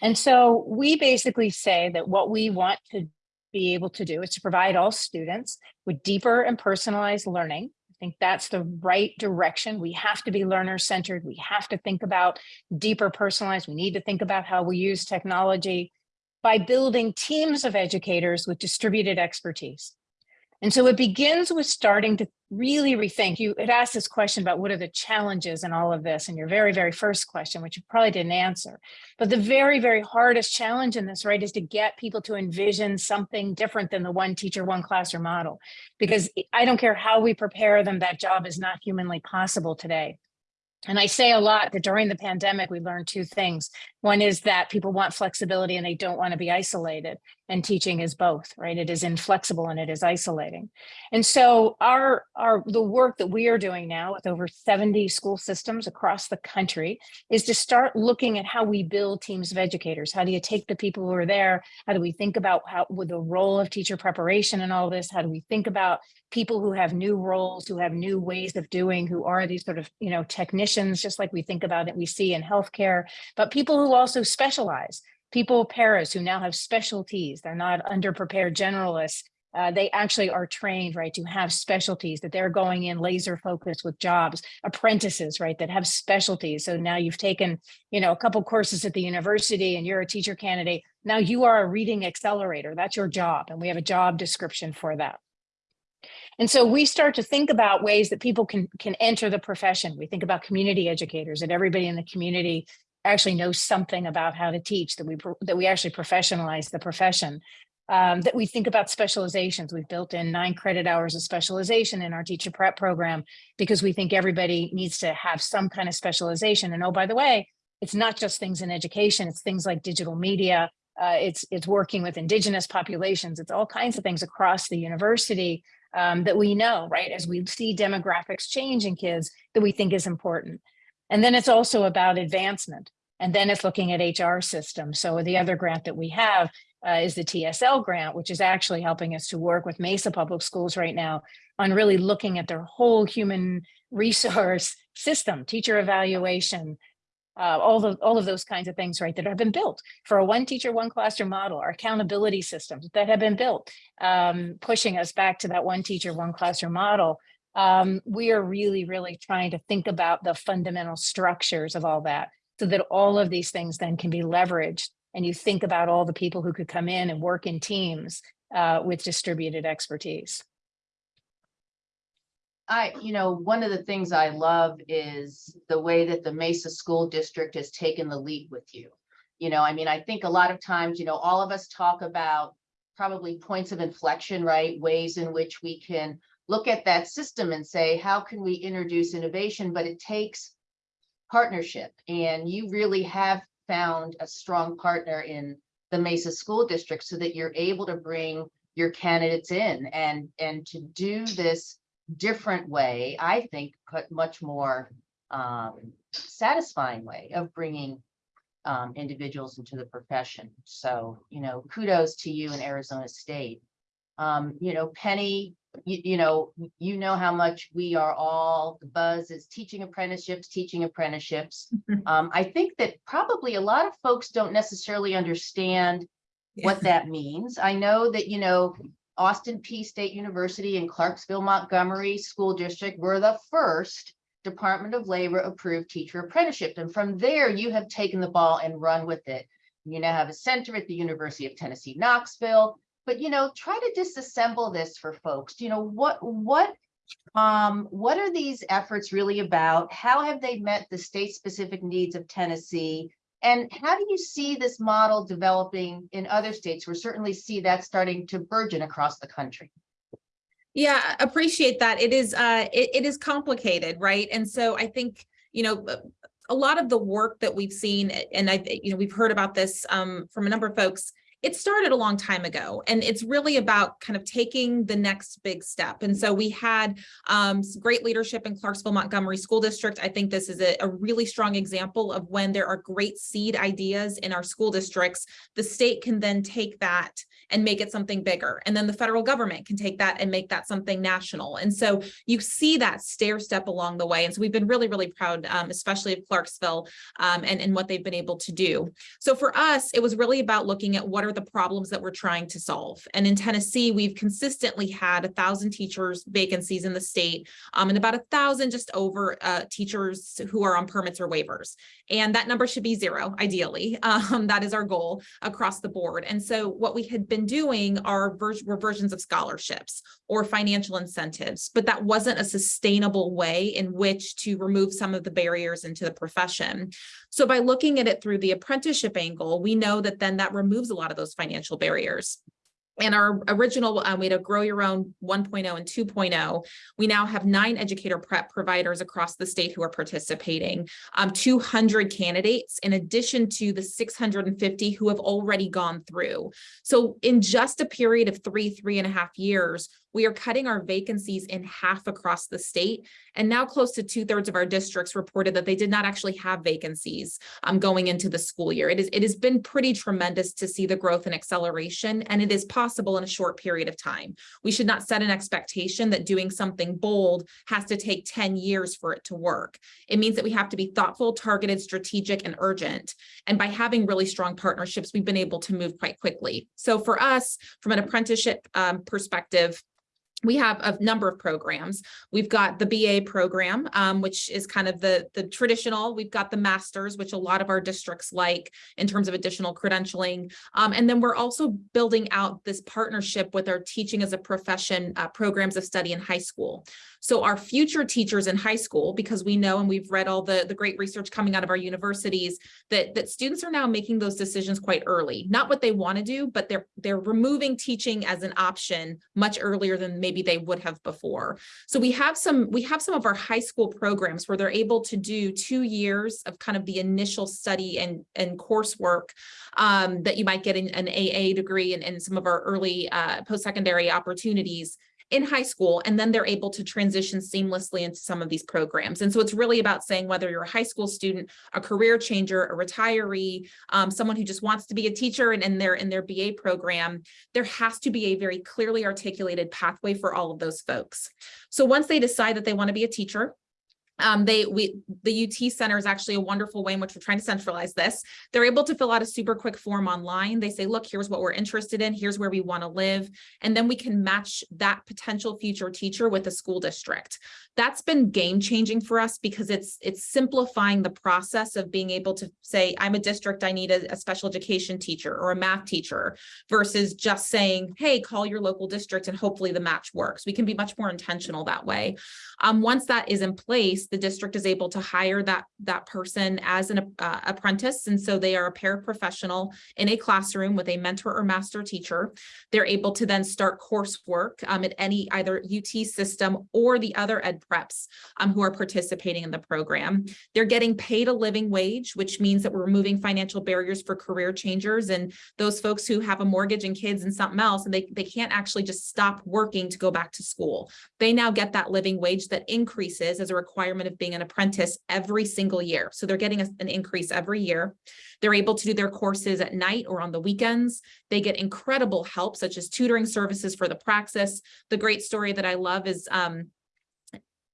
And so we basically say that what we want to be able to do is to provide all students with deeper and personalized learning. I think that's the right direction. We have to be learner centered. We have to think about deeper personalized. We need to think about how we use technology by building teams of educators with distributed expertise. And so it begins with starting to really rethink. You had asked this question about what are the challenges in all of this and your very, very first question, which you probably didn't answer. But the very, very hardest challenge in this, right, is to get people to envision something different than the one teacher, one classroom model. Because I don't care how we prepare them, that job is not humanly possible today. And I say a lot that during the pandemic, we learned two things. One is that people want flexibility and they don't want to be isolated and teaching is both, right? It is inflexible and it is isolating. And so our, our the work that we are doing now with over 70 school systems across the country is to start looking at how we build teams of educators. How do you take the people who are there? How do we think about how with the role of teacher preparation and all this? How do we think about people who have new roles, who have new ways of doing, who are these sort of, you know, technicians, just like we think about it, we see in healthcare, but people who also specialize people paras who now have specialties. They're not underprepared generalists. Uh, they actually are trained, right, to have specialties that they're going in laser focused with jobs, apprentices, right, that have specialties. So now you've taken, you know, a couple courses at the university and you're a teacher candidate. Now you are a reading accelerator. That's your job. And we have a job description for that. And so we start to think about ways that people can, can enter the profession. We think about community educators and everybody in the community actually knows something about how to teach, that we that we actually professionalize the profession. Um, that we think about specializations. We've built in nine credit hours of specialization in our teacher prep program because we think everybody needs to have some kind of specialization. And oh, by the way, it's not just things in education, it's things like digital media, uh, it's, it's working with indigenous populations, it's all kinds of things across the university um, that we know, right? As we see demographics change in kids that we think is important. And then it's also about advancement. And then it's looking at HR systems. So the other grant that we have uh, is the TSL grant, which is actually helping us to work with Mesa Public Schools right now on really looking at their whole human resource system, teacher evaluation, uh, all the all of those kinds of things, right, that have been built for a one teacher, one classroom model, our accountability systems that have been built, um, pushing us back to that one teacher, one classroom model um, we are really, really trying to think about the fundamental structures of all that so that all of these things then can be leveraged. And you think about all the people who could come in and work in teams uh, with distributed expertise. I, you know, one of the things I love is the way that the Mesa School District has taken the lead with you. You know, I mean, I think a lot of times, you know, all of us talk about probably points of inflection, right? Ways in which we can look at that system and say, how can we introduce innovation? But it takes partnership. And you really have found a strong partner in the Mesa School District so that you're able to bring your candidates in and, and to do this different way, I think, put much more um, satisfying way of bringing um, individuals into the profession. So, you know, kudos to you in Arizona State. Um, you know, Penny, you, you know, you know how much we are all, the buzz is teaching apprenticeships, teaching apprenticeships. Um, I think that probably a lot of folks don't necessarily understand what that means. I know that, you know, Austin Peay State University and Clarksville Montgomery School District were the first Department of Labor approved teacher apprenticeship. And from there, you have taken the ball and run with it. You now have a center at the University of Tennessee, Knoxville but you know try to disassemble this for folks. You know what what um what are these efforts really about? How have they met the state specific needs of tennessee? And how do you see this model developing in other states? We certainly see that starting to burgeon across the country. Yeah appreciate that. It is uh it, it is complicated right? And so i think you know a lot of the work that we've seen and i you know we've heard about this um from a number of folks it started a long time ago and it's really about kind of taking the next big step. And so we had um, great leadership in Clarksville Montgomery School District. I think this is a, a, really strong example of when there are great seed ideas in our school districts, the state can then take that and make it something bigger. And then the federal government can take that and make that something national. And so you see that stair step along the way. And so we've been really, really proud, um, especially of Clarksville um, and, and what they've been able to do. So for us, it was really about looking at what are are the problems that we're trying to solve? And in Tennessee, we've consistently had a thousand teachers vacancies in the state um, and about a thousand just over uh, teachers who are on permits or waivers. And that number should be zero, ideally. Um, that is our goal across the board. And so what we had been doing are ver were versions of scholarships or financial incentives, but that wasn't a sustainable way in which to remove some of the barriers into the profession. So by looking at it through the apprenticeship angle, we know that then that removes a lot of those financial barriers. And our original, um, we had a grow your own 1.0 and 2.0. We now have nine educator prep providers across the state who are participating, um, 200 candidates in addition to the 650 who have already gone through. So in just a period of three, three and a half years, we are cutting our vacancies in half across the state. And now close to two thirds of our districts reported that they did not actually have vacancies um, going into the school year. It, is, it has been pretty tremendous to see the growth and acceleration, and it is possible in a short period of time. We should not set an expectation that doing something bold has to take 10 years for it to work. It means that we have to be thoughtful, targeted, strategic, and urgent. And by having really strong partnerships, we've been able to move quite quickly. So for us, from an apprenticeship um, perspective, we have a number of programs. We've got the BA program, um, which is kind of the, the traditional. We've got the masters, which a lot of our districts like in terms of additional credentialing. Um, and then we're also building out this partnership with our teaching as a profession uh, programs of study in high school. So our future teachers in high school, because we know and we've read all the, the great research coming out of our universities, that, that students are now making those decisions quite early. Not what they want to do, but they're, they're removing teaching as an option much earlier than maybe they would have before. So we have some, we have some of our high school programs where they're able to do two years of kind of the initial study and, and coursework um, that you might get in an AA degree and, and some of our early uh, post-secondary opportunities in high school, and then they're able to transition seamlessly into some of these programs. And so it's really about saying whether you're a high school student, a career changer, a retiree, um, someone who just wants to be a teacher and in their in their BA program, there has to be a very clearly articulated pathway for all of those folks. So once they decide that they want to be a teacher, um, they we the UT Center is actually a wonderful way in which we're trying to centralize this. They're able to fill out a super quick form online. They say, look, here's what we're interested in. Here's where we want to live. And then we can match that potential future teacher with a school district. That's been game changing for us because it's it's simplifying the process of being able to say, I'm a district, I need a, a special education teacher or a math teacher versus just saying, hey, call your local district and hopefully the match works. We can be much more intentional that way. Um, once that is in place, the district is able to hire that, that person as an uh, apprentice. And so they are a paraprofessional in a classroom with a mentor or master teacher. They're able to then start coursework um, at any either UT system or the other ed preps um, who are participating in the program. They're getting paid a living wage, which means that we're removing financial barriers for career changers and those folks who have a mortgage and kids and something else, and they, they can't actually just stop working to go back to school. They now get that living wage that increases as a requirement of being an apprentice every single year. So they're getting a, an increase every year. They're able to do their courses at night or on the weekends. They get incredible help, such as tutoring services for the praxis. The great story that I love is um,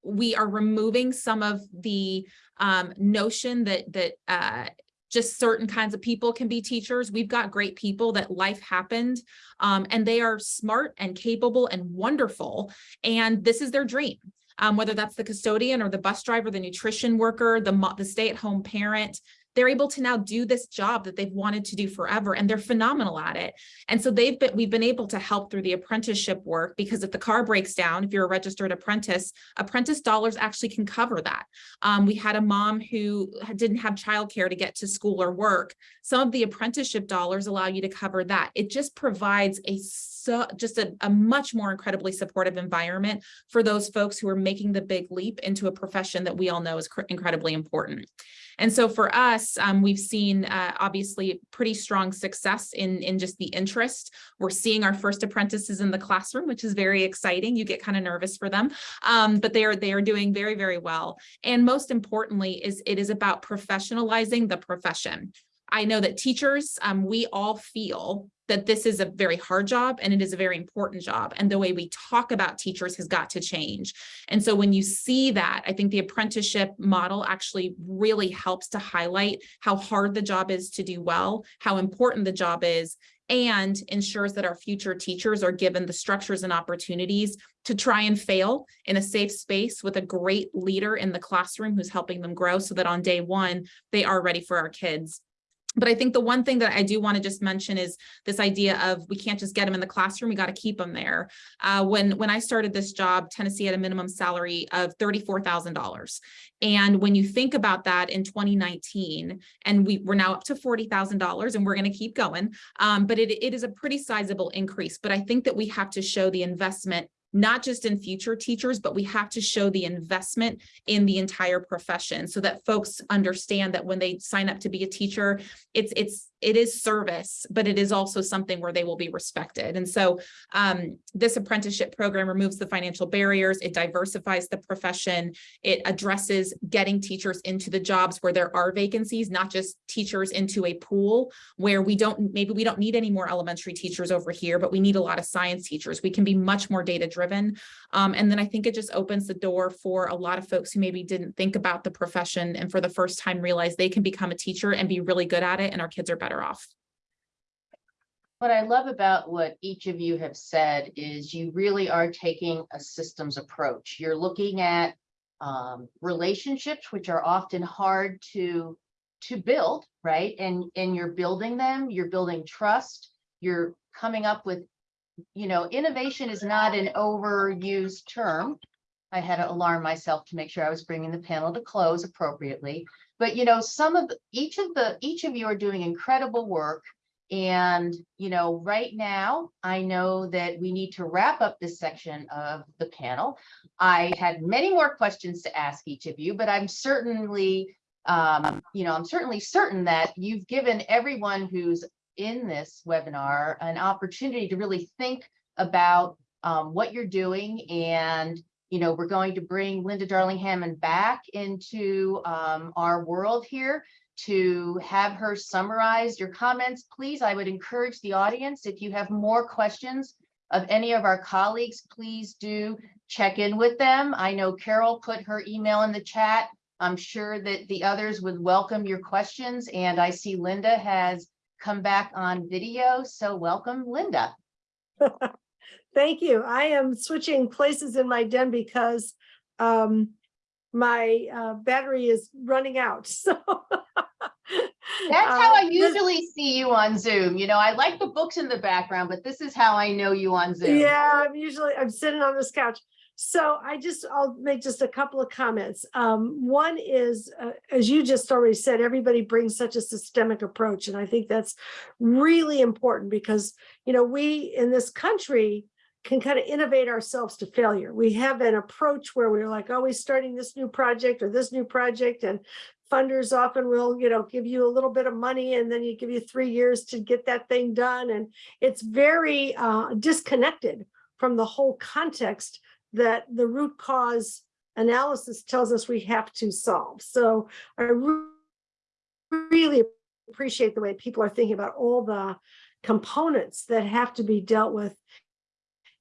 we are removing some of the um, notion that that uh, just certain kinds of people can be teachers. We've got great people that life happened um, and they are smart and capable and wonderful. And this is their dream um, whether that's the custodian or the bus driver, the nutrition worker, the, the stay-at-home parent, they're able to now do this job that they've wanted to do forever and they're phenomenal at it. And so they've been, we've been able to help through the apprenticeship work because if the car breaks down, if you're a registered apprentice, apprentice dollars actually can cover that. Um, we had a mom who didn't have childcare to get to school or work. Some of the apprenticeship dollars allow you to cover that. It just provides a so just a, a much more incredibly supportive environment for those folks who are making the big leap into a profession that we all know is incredibly important. And so for us, um, we've seen uh, obviously pretty strong success in, in just the interest. We're seeing our first apprentices in the classroom, which is very exciting. You get kind of nervous for them, um, but they are, they are doing very, very well. And most importantly is it is about professionalizing the profession. I know that teachers, um, we all feel that this is a very hard job and it is a very important job. And the way we talk about teachers has got to change. And so when you see that, I think the apprenticeship model actually really helps to highlight how hard the job is to do well, how important the job is, and ensures that our future teachers are given the structures and opportunities to try and fail in a safe space with a great leader in the classroom who's helping them grow so that on day one, they are ready for our kids. But I think the one thing that I do want to just mention is this idea of we can't just get them in the classroom, we got to keep them there. Uh, when, when I started this job, Tennessee had a minimum salary of $34,000. And when you think about that in 2019, and we, we're now up to $40,000 and we're going to keep going, um, but it, it is a pretty sizable increase. But I think that we have to show the investment not just in future teachers, but we have to show the investment in the entire profession so that folks understand that when they sign up to be a teacher, it's it's it is service, but it is also something where they will be respected. And so um, this apprenticeship program removes the financial barriers, it diversifies the profession, it addresses getting teachers into the jobs where there are vacancies, not just teachers into a pool where we don't, maybe we don't need any more elementary teachers over here, but we need a lot of science teachers. We can be much more data driven. Um, and then I think it just opens the door for a lot of folks who maybe didn't think about the profession and for the first time realize they can become a teacher and be really good at it and our kids are better off. What I love about what each of you have said is you really are taking a systems approach. You're looking at um, relationships, which are often hard to to build, right? And and you're building them. You're building trust. You're coming up with, you know, innovation is not an overused term. I had to alarm myself to make sure I was bringing the panel to close appropriately. But you know, some of each of the each of you are doing incredible work and, you know, right now, I know that we need to wrap up this section of the panel. I had many more questions to ask each of you, but I'm certainly, um, you know, I'm certainly certain that you've given everyone who's in this webinar an opportunity to really think about um, what you're doing and you know, we're going to bring Linda Darling Hammond back into um, our world here to have her summarize your comments. Please, I would encourage the audience, if you have more questions of any of our colleagues, please do check in with them. I know Carol put her email in the chat. I'm sure that the others would welcome your questions. And I see Linda has come back on video. So welcome, Linda. Thank you. I am switching places in my den because um, my uh, battery is running out. So That's how I Uh, usually see you on Zoom. You know, I like the books in the background, but this is how I know you on Zoom. Yeah, I'm usually, I'm sitting on this couch. So I just, I'll make just a couple of comments. Um, one is, uh, as you just already said, everybody brings such a systemic approach. And I think that's really important because, you know, we in this country can kind of innovate ourselves to failure. We have an approach where we're like always starting this new project or this new project and funders often will, you know, give you a little bit of money and then you give you three years to get that thing done. And it's very uh, disconnected from the whole context that the root cause analysis tells us we have to solve. So I really appreciate the way people are thinking about all the components that have to be dealt with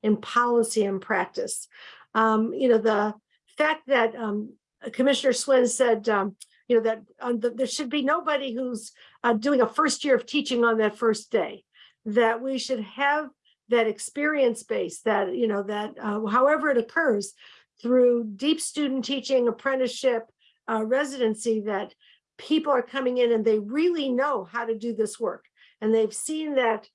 in policy and practice. Um, you know, the fact that um, Commissioner Schwinn said, um, you know, that um, the, there should be nobody who's uh, doing a first year of teaching on that first day, that we should have that experience base that, you know, that uh, however it occurs through deep student teaching, apprenticeship, uh, residency, that people are coming in and they really know how to do this work. And they've seen that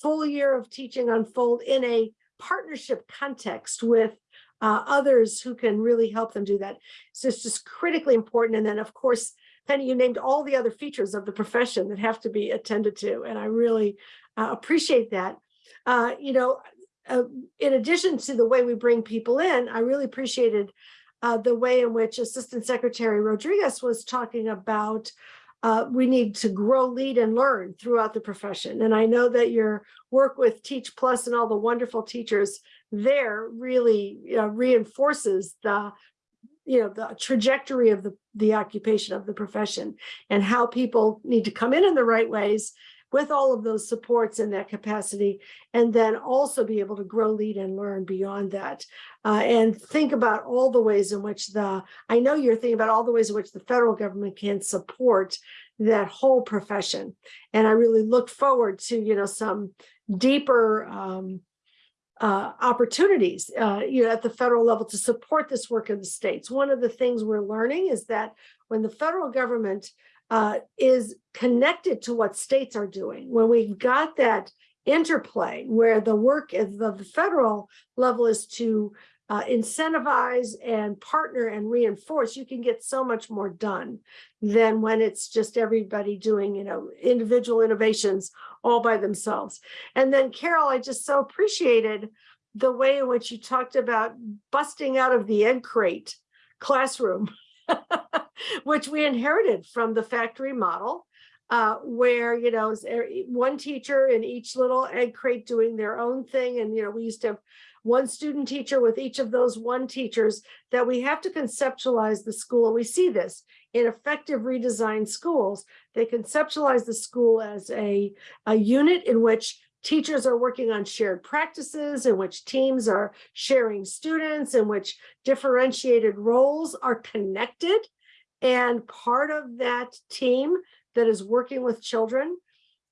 full year of teaching unfold in a partnership context with uh, others who can really help them do that. So it's just critically important. And then of course, Penny, you named all the other features of the profession that have to be attended to. And I really uh, appreciate that. Uh, you know, uh, in addition to the way we bring people in, I really appreciated uh, the way in which Assistant Secretary Rodriguez was talking about uh, we need to grow, lead, and learn throughout the profession. And I know that your work with Teach Plus and all the wonderful teachers there really reinforces the you know, the trajectory of the, the occupation of the profession and how people need to come in in the right ways with all of those supports in that capacity, and then also be able to grow, lead, and learn beyond that. Uh, and think about all the ways in which the, I know you're thinking about all the ways in which the federal government can support that whole profession. And I really look forward to, you know, some deeper um, uh, opportunities, uh, you know, at the federal level to support this work in the states. One of the things we're learning is that when the federal government uh, is connected to what states are doing, when we've got that interplay where the work of the federal level is to uh, incentivize and partner and reinforce, you can get so much more done than when it's just everybody doing, you know, individual innovations all by themselves. And then Carol, I just so appreciated the way in which you talked about busting out of the egg crate classroom, which we inherited from the factory model, uh, where, you know, one teacher in each little egg crate doing their own thing. And, you know, we used to have one student teacher with each of those one teachers that we have to conceptualize the school. And we see this in effective redesigned schools. They conceptualize the school as a, a unit in which teachers are working on shared practices, in which teams are sharing students, in which differentiated roles are connected. And part of that team that is working with children.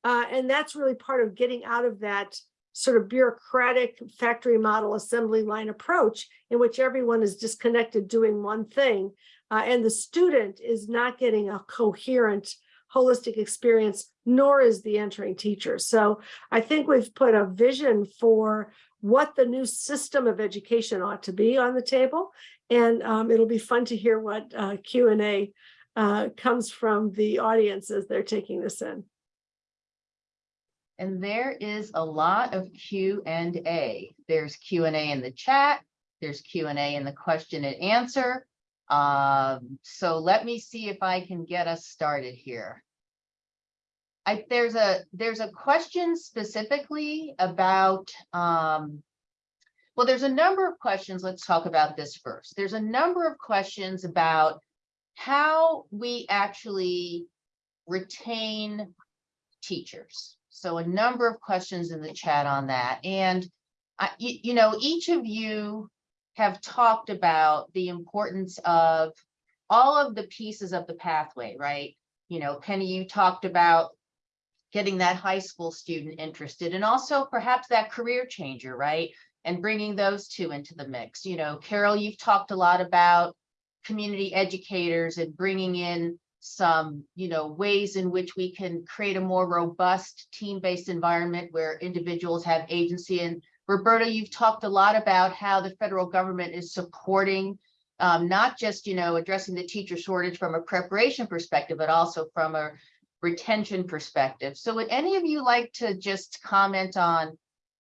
Uh, and that's really part of getting out of that sort of bureaucratic factory model assembly line approach in which everyone is disconnected doing one thing. Uh, and the student is not getting a coherent holistic experience, nor is the entering teacher. So I think we've put a vision for what the new system of education ought to be on the table. And um, it'll be fun to hear what uh, Q&A uh, comes from the audience as they're taking this in. And there is a lot of Q and A. There's Q and A in the chat. There's Q and A in the question and answer. Um, so let me see if I can get us started here. I, there's a, there's a question specifically about, um, well, there's a number of questions. Let's talk about this first. There's a number of questions about how we actually retain teachers. So a number of questions in the chat on that. And I, you, you know, each of you have talked about the importance of all of the pieces of the pathway, right? You know, Penny, you talked about getting that high school student interested and also perhaps that career changer, right? And bringing those two into the mix. You know, Carol, you've talked a lot about community educators and bringing in some, you know, ways in which we can create a more robust team-based environment where individuals have agency. And Roberto, you've talked a lot about how the federal government is supporting um, not just, you know, addressing the teacher shortage from a preparation perspective, but also from a retention perspective. So would any of you like to just comment on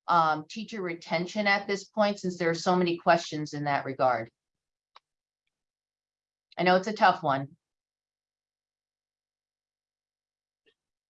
um, teacher retention at this point, since there are so many questions in that regard? I know it's a tough one.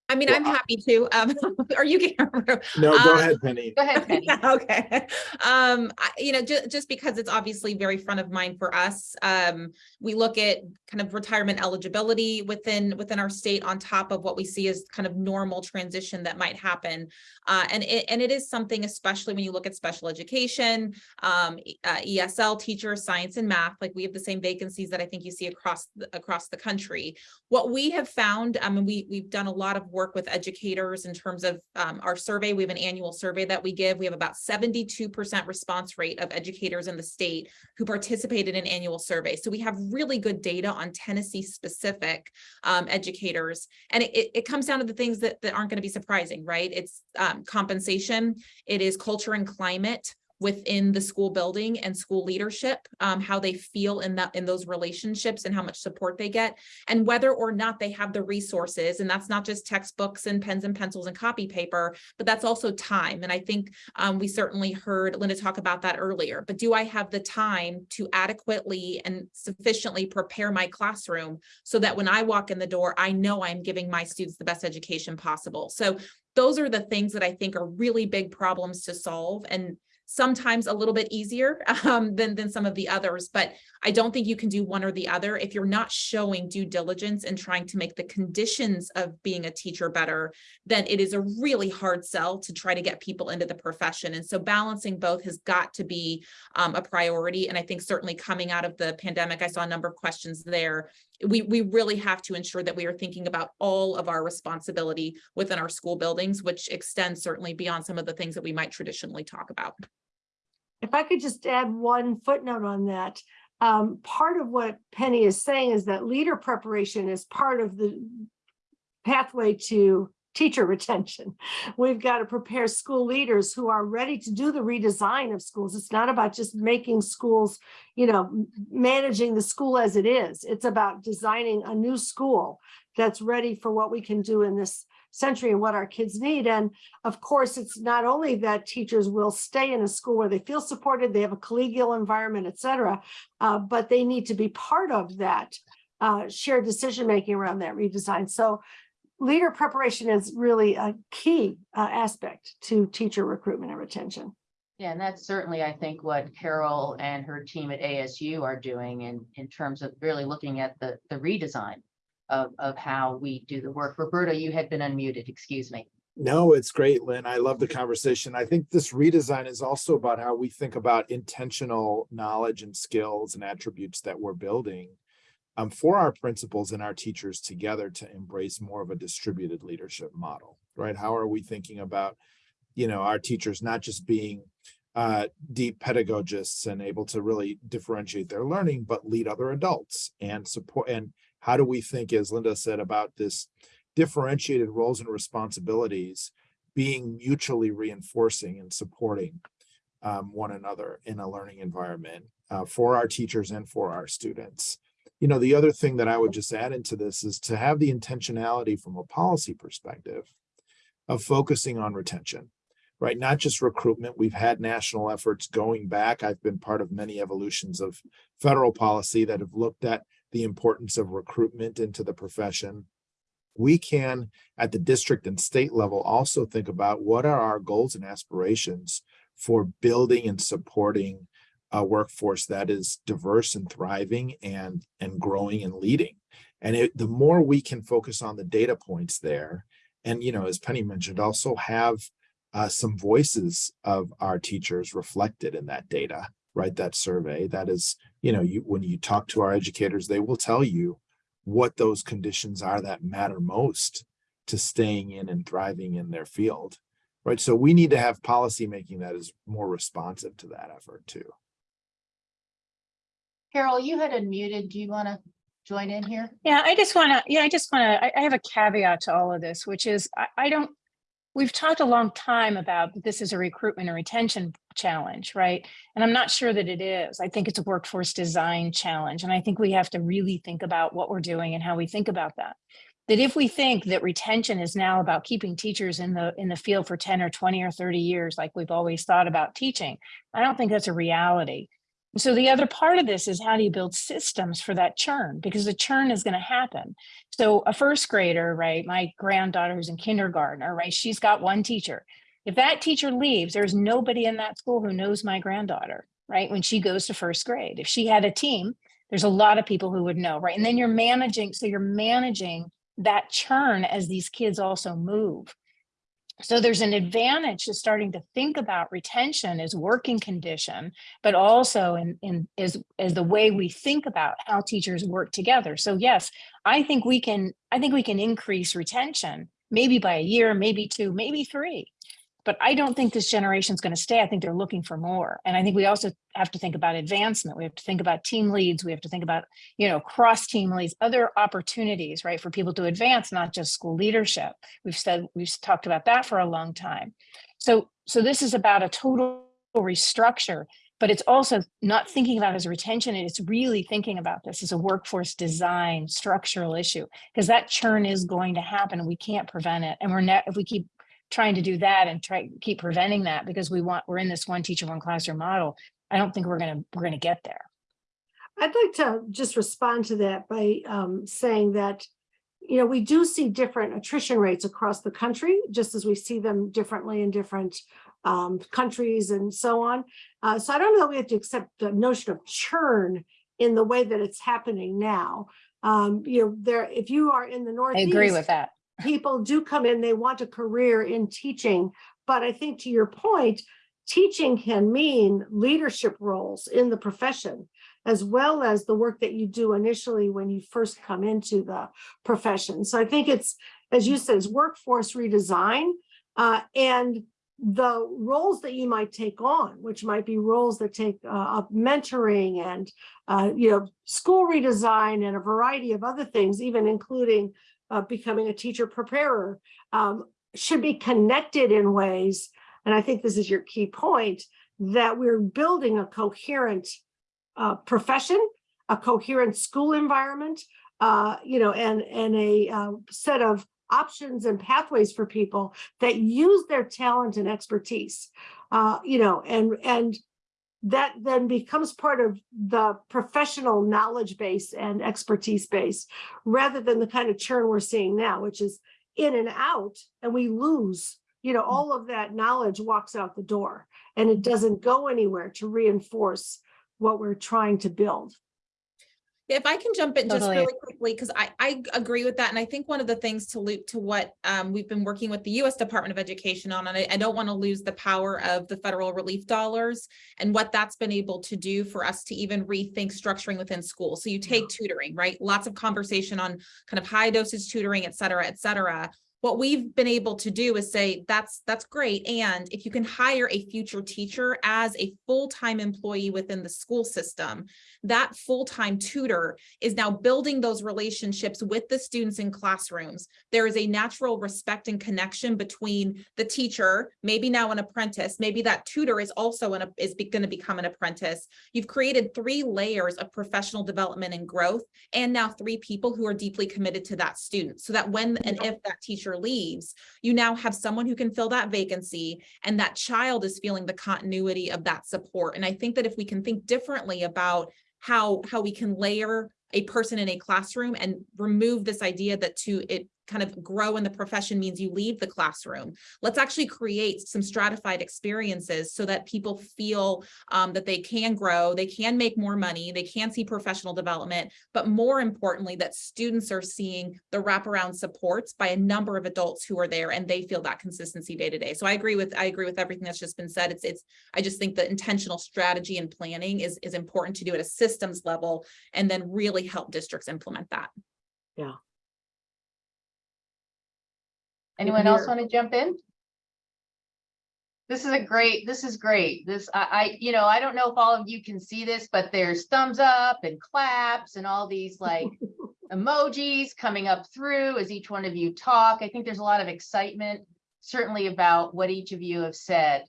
I mean, Well, I'm happy to, um, are you? getting- No, go Um, ahead, Penny. Go ahead, Penny. Okay, um, I, you know, ju- just because it's obviously very front of mind for us, um, we look at kind of retirement eligibility within, within our state on top of what we see as kind of normal transition that might happen. Uh, and it, and it is something, especially when you look at special education, um, uh, ESL teachers, science and math, like we have the same vacancies that I think you see across, the- across the country. What we have found, um, and we, we've done a lot of work with educators in terms of, um, our survey. We have an annual survey that we give. We have about seventy-two percent response rate of educators in the state who participated in annual survey. So we have really good data on Tennessee specific, um, educators. And it, it, it comes down to the things that, that aren't going to be surprising, right? It's, um, compensation, it is culture and climate, within the school building and school leadership, um, how they feel in that, in those relationships and how much support they get and whether or not they have the resources. And that's not just textbooks and pens and pencils and copy paper, but that's also time. And I think um, we certainly heard Linda talk about that earlier, but do I have the time to adequately and sufficiently prepare my classroom so that when I walk in the door, I know I'm giving my students the best education possible. So those are the things that I think are really big problems to solve. And sometimes a little bit easier um, than, than some of the others, but I don't think you can do one or the other. If you're not showing due diligence and trying to make the conditions of being a teacher better, then it is a really hard sell to try to get people into the profession. And so balancing both has got to be um, a priority. And I think certainly coming out of the pandemic, I saw a number of questions there. We, we really have to ensure that we are thinking about all of our responsibility within our school buildings, which extends certainly beyond some of the things that we might traditionally talk about. If I could just add one footnote on that, um, part of what Penny is saying is that leader preparation is part of the pathway to teacher retention. We've got to prepare school leaders who are ready to do the redesign of schools. It's not about just making schools, you know, managing the school as it is. It's about designing a new school that's ready for what we can do in this century and what our kids need. And of course, it's not only that teachers will stay in a school where they feel supported, they have a collegial environment, et cetera, uh, but they need to be part of that uh, shared decision-making around that redesign. So leader preparation is really a key uh, aspect to teacher recruitment and retention. Yeah, and that's certainly, I think, what Carol and her team at ASU are doing in, in terms of really looking at the, the redesign of, of how we do the work. Roberto, you had been unmuted, excuse me. No, it's great, Lynn. I love the conversation. I think this redesign is also about how we think about intentional knowledge and skills and attributes that we're building um, for our principals and our teachers together to embrace more of a distributed leadership model, right? How are we thinking about, you know, our teachers not just being uh, deep pedagogists and able to really differentiate their learning, but lead other adults and support. And how do we think, as Linda said, about this differentiated roles and responsibilities being mutually reinforcing and supporting um, one another in a learning environment uh, for our teachers and for our students. You know, the other thing that I would just add into this is to have the intentionality from a policy perspective of focusing on retention, right? Not just recruitment. We've had national efforts going back. I've been part of many evolutions of federal policy that have looked at the importance of recruitment into the profession. We can, at the district and state level, also think about what are our goals and aspirations for building and supporting a workforce that is diverse and thriving and and growing and leading. And it, the more we can focus on the data points there, and you know, as Penny mentioned, also have uh, some voices of our teachers reflected in that data, right? That survey that is, you know, you when you talk to our educators, they will tell you what those conditions are that matter most to staying in and thriving in their field, right? So we need to have policy making that is more responsive to that effort too. Carol, you had unmuted. Do you want to join in here? Yeah, I just want to, yeah, I just want to, I, have a caveat to all of this, which is I, I don't, we've talked a long time about this is a recruitment and retention challenge, right? And I'm not sure that it is. I think it's a workforce design challenge. And I think we have to really think about what we're doing and how we think about that. That if we think that retention is now about keeping teachers in the in the field for 10 or 20 or 30 years, like we've always thought about teaching, I don't think that's a reality. So the other part of this is how do you build systems for that churn? Because the churn is going to happen. So a first grader, right? My granddaughter who's in kindergarten, right? She's got one teacher. If that teacher leaves, there's nobody in that school who knows my granddaughter, right? When she goes to first grade. If she had a team, there's a lot of people who would know, right? And then you're managing, so you're managing that churn as these kids also move. So there's an advantage to starting to think about retention as working condition, but also in, in is, is the way we think about how teachers work together. So yes, I think we can, I think we can increase retention, maybe by a year, maybe two, maybe three. But I don't think this generation is going to stay. I think they're looking for more. And I think we also have to think about advancement. We have to think about team leads. We have to think about, you know, cross team leads, other opportunities, right, for people to advance, not just school leadership. We've said, we've talked about that for a long time. So, so this is about a total restructure, but it's also not thinking about as a retention. It's really thinking about this as a workforce design structural issue, because that churn is going to happen and we can't prevent it. And we're not, if we keep trying to do that and try keep preventing that because we want we're in this one teacher one classroom model i don't think we're going to we're going to get there I'd like to just respond to that by um, saying that, you know, we do see different attrition rates across the country, just as we see them differently in different um, countries and so on. Uh, so I don't know that we have to accept the notion of churn in the way that it's happening now. Um, you know, there, if you are in the I Northeast. agree with that. People do come in, they want a career in teaching. But I think to your point, teaching can mean leadership roles in the profession, as well as the work that you do initially when you first come into the profession. So I think it's, as you said, it's workforce redesign. uh, and the roles that you might take on, which might be roles that take uh, up mentoring and, uh, you know, school redesign and a variety of other things, even including uh, becoming a teacher preparer um, should be connected in ways, and I think this is your key point, that we're building a coherent uh, profession, a coherent school environment, uh, you know, and, and a uh, set of options and pathways for people that use their talent and expertise, uh, you know, and, and that then becomes part of the professional knowledge base and expertise base rather than the kind of churn we're seeing now, which is in and out and we lose, you know, all of that knowledge walks out the door and it doesn't go anywhere to reinforce what we're trying to build. If I can jump in just really quickly, because I, I agree with that. And I think one of the things to loop to what um, we've been working with the US Department of Education on, and I, I don't want to lose the power of the federal relief dollars and what that's been able to do for us to even rethink structuring within schools. So you take tutoring, right? Lots of conversation on kind of high dosage tutoring, et cetera, et cetera. What we've been able to do is say, that's, that's great. And if you can hire a future teacher as a full-time employee within the school system, that full-time tutor is now building those relationships with the students in classrooms. There is a natural respect and connection between the teacher, maybe now an apprentice, maybe that tutor is also an, is going to become an apprentice. You've created three layers of professional development and growth, and now three people who are deeply committed to that student. So that when and if that teacher leaves, you now have someone who can fill that vacancy and that child is feeling the continuity of that support. And I think that if we can think differently about how how we can layer a person in a classroom and remove this idea that to it kind of grow in the profession means you leave the classroom. Let's actually create some stratified experiences so that people feel um, that they can grow, they can make more money, they can see professional development, but more importantly, that students are seeing the wraparound supports by a number of adults who are there and they feel that consistency day to day. So I agree with I agree with everything that's just been said. It's it's I just think the intentional strategy and planning is is important to do at a systems level and then really help districts implement that. Anyone else want to jump in? This is a great, this is great. This, I, I, you know, I don't know if all of you can see this, but there's thumbs up and claps and all these like emojis coming up through as each one of you talk. I think there's a lot of excitement, certainly about what each of you have said.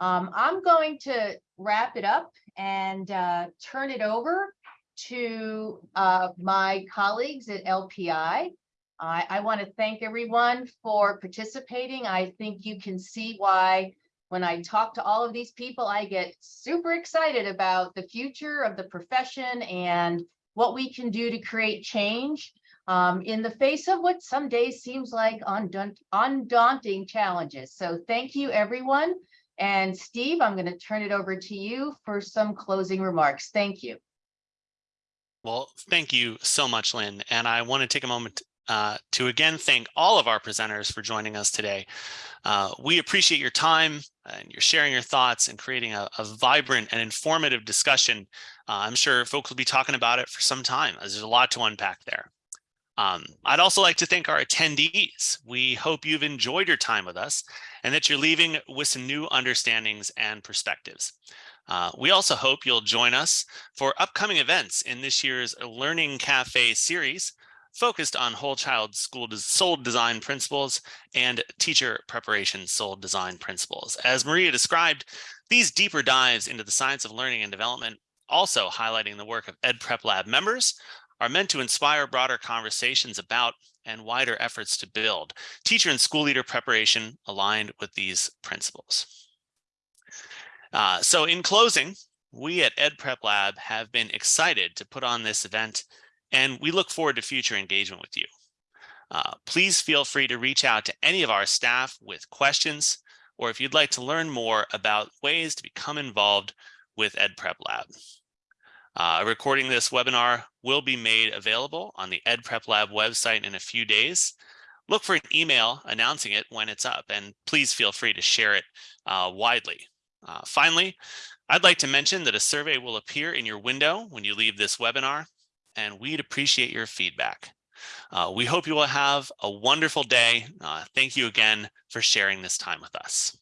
Um, I'm going to wrap it up and uh, turn it over to uh, my colleagues at LPI. I, I want to thank everyone for participating. I think you can see why when I talk to all of these people, I get super excited about the future of the profession and what we can do to create change um, in the face of what some days seems like undaunt- undaunting challenges. So thank you, everyone. And Steve, I'm going to turn it over to you for some closing remarks. Thank you. Well, thank you so much, Lynn. And I want to take a moment uh, to again thank all of our presenters for joining us today. Uh, we appreciate your time and you're sharing your thoughts and creating a, a vibrant and informative discussion. Uh, I'm sure folks will be talking about it for some time as there's a lot to unpack there. Um, I'd also like to thank our attendees. We hope you've enjoyed your time with us and that you're leaving with some new understandings and perspectives. Uh, we also hope you'll join us for upcoming events in this year's Learning Cafe series, focused on whole child school SOLD design principles and teacher preparation SOLD design principles. As Maria described, these deeper dives into the science of learning and development, also highlighting the work of Ed Prep Lab members, are meant to inspire broader conversations about and wider efforts to build teacher and school leader preparation aligned with these principles. Uh, so in closing, we at Ed Prep Lab have been excited to put on this event and we look forward to future engagement with you. Uh, please feel free to reach out to any of our staff with questions. or if you'd like to learn more about ways to become involved with EdPrep Lab. Uh, recording this webinar will be made available on the EdPrep Lab website in a few days. Look for an email announcing it when it's up, and please feel free to share it uh, widely. Uh, finally, I'd like to mention that a survey will appear in your window when you leave this webinar, and we'd appreciate your feedback. Uh, we hope you will have a wonderful day. Uh, thank you again for sharing this time with us.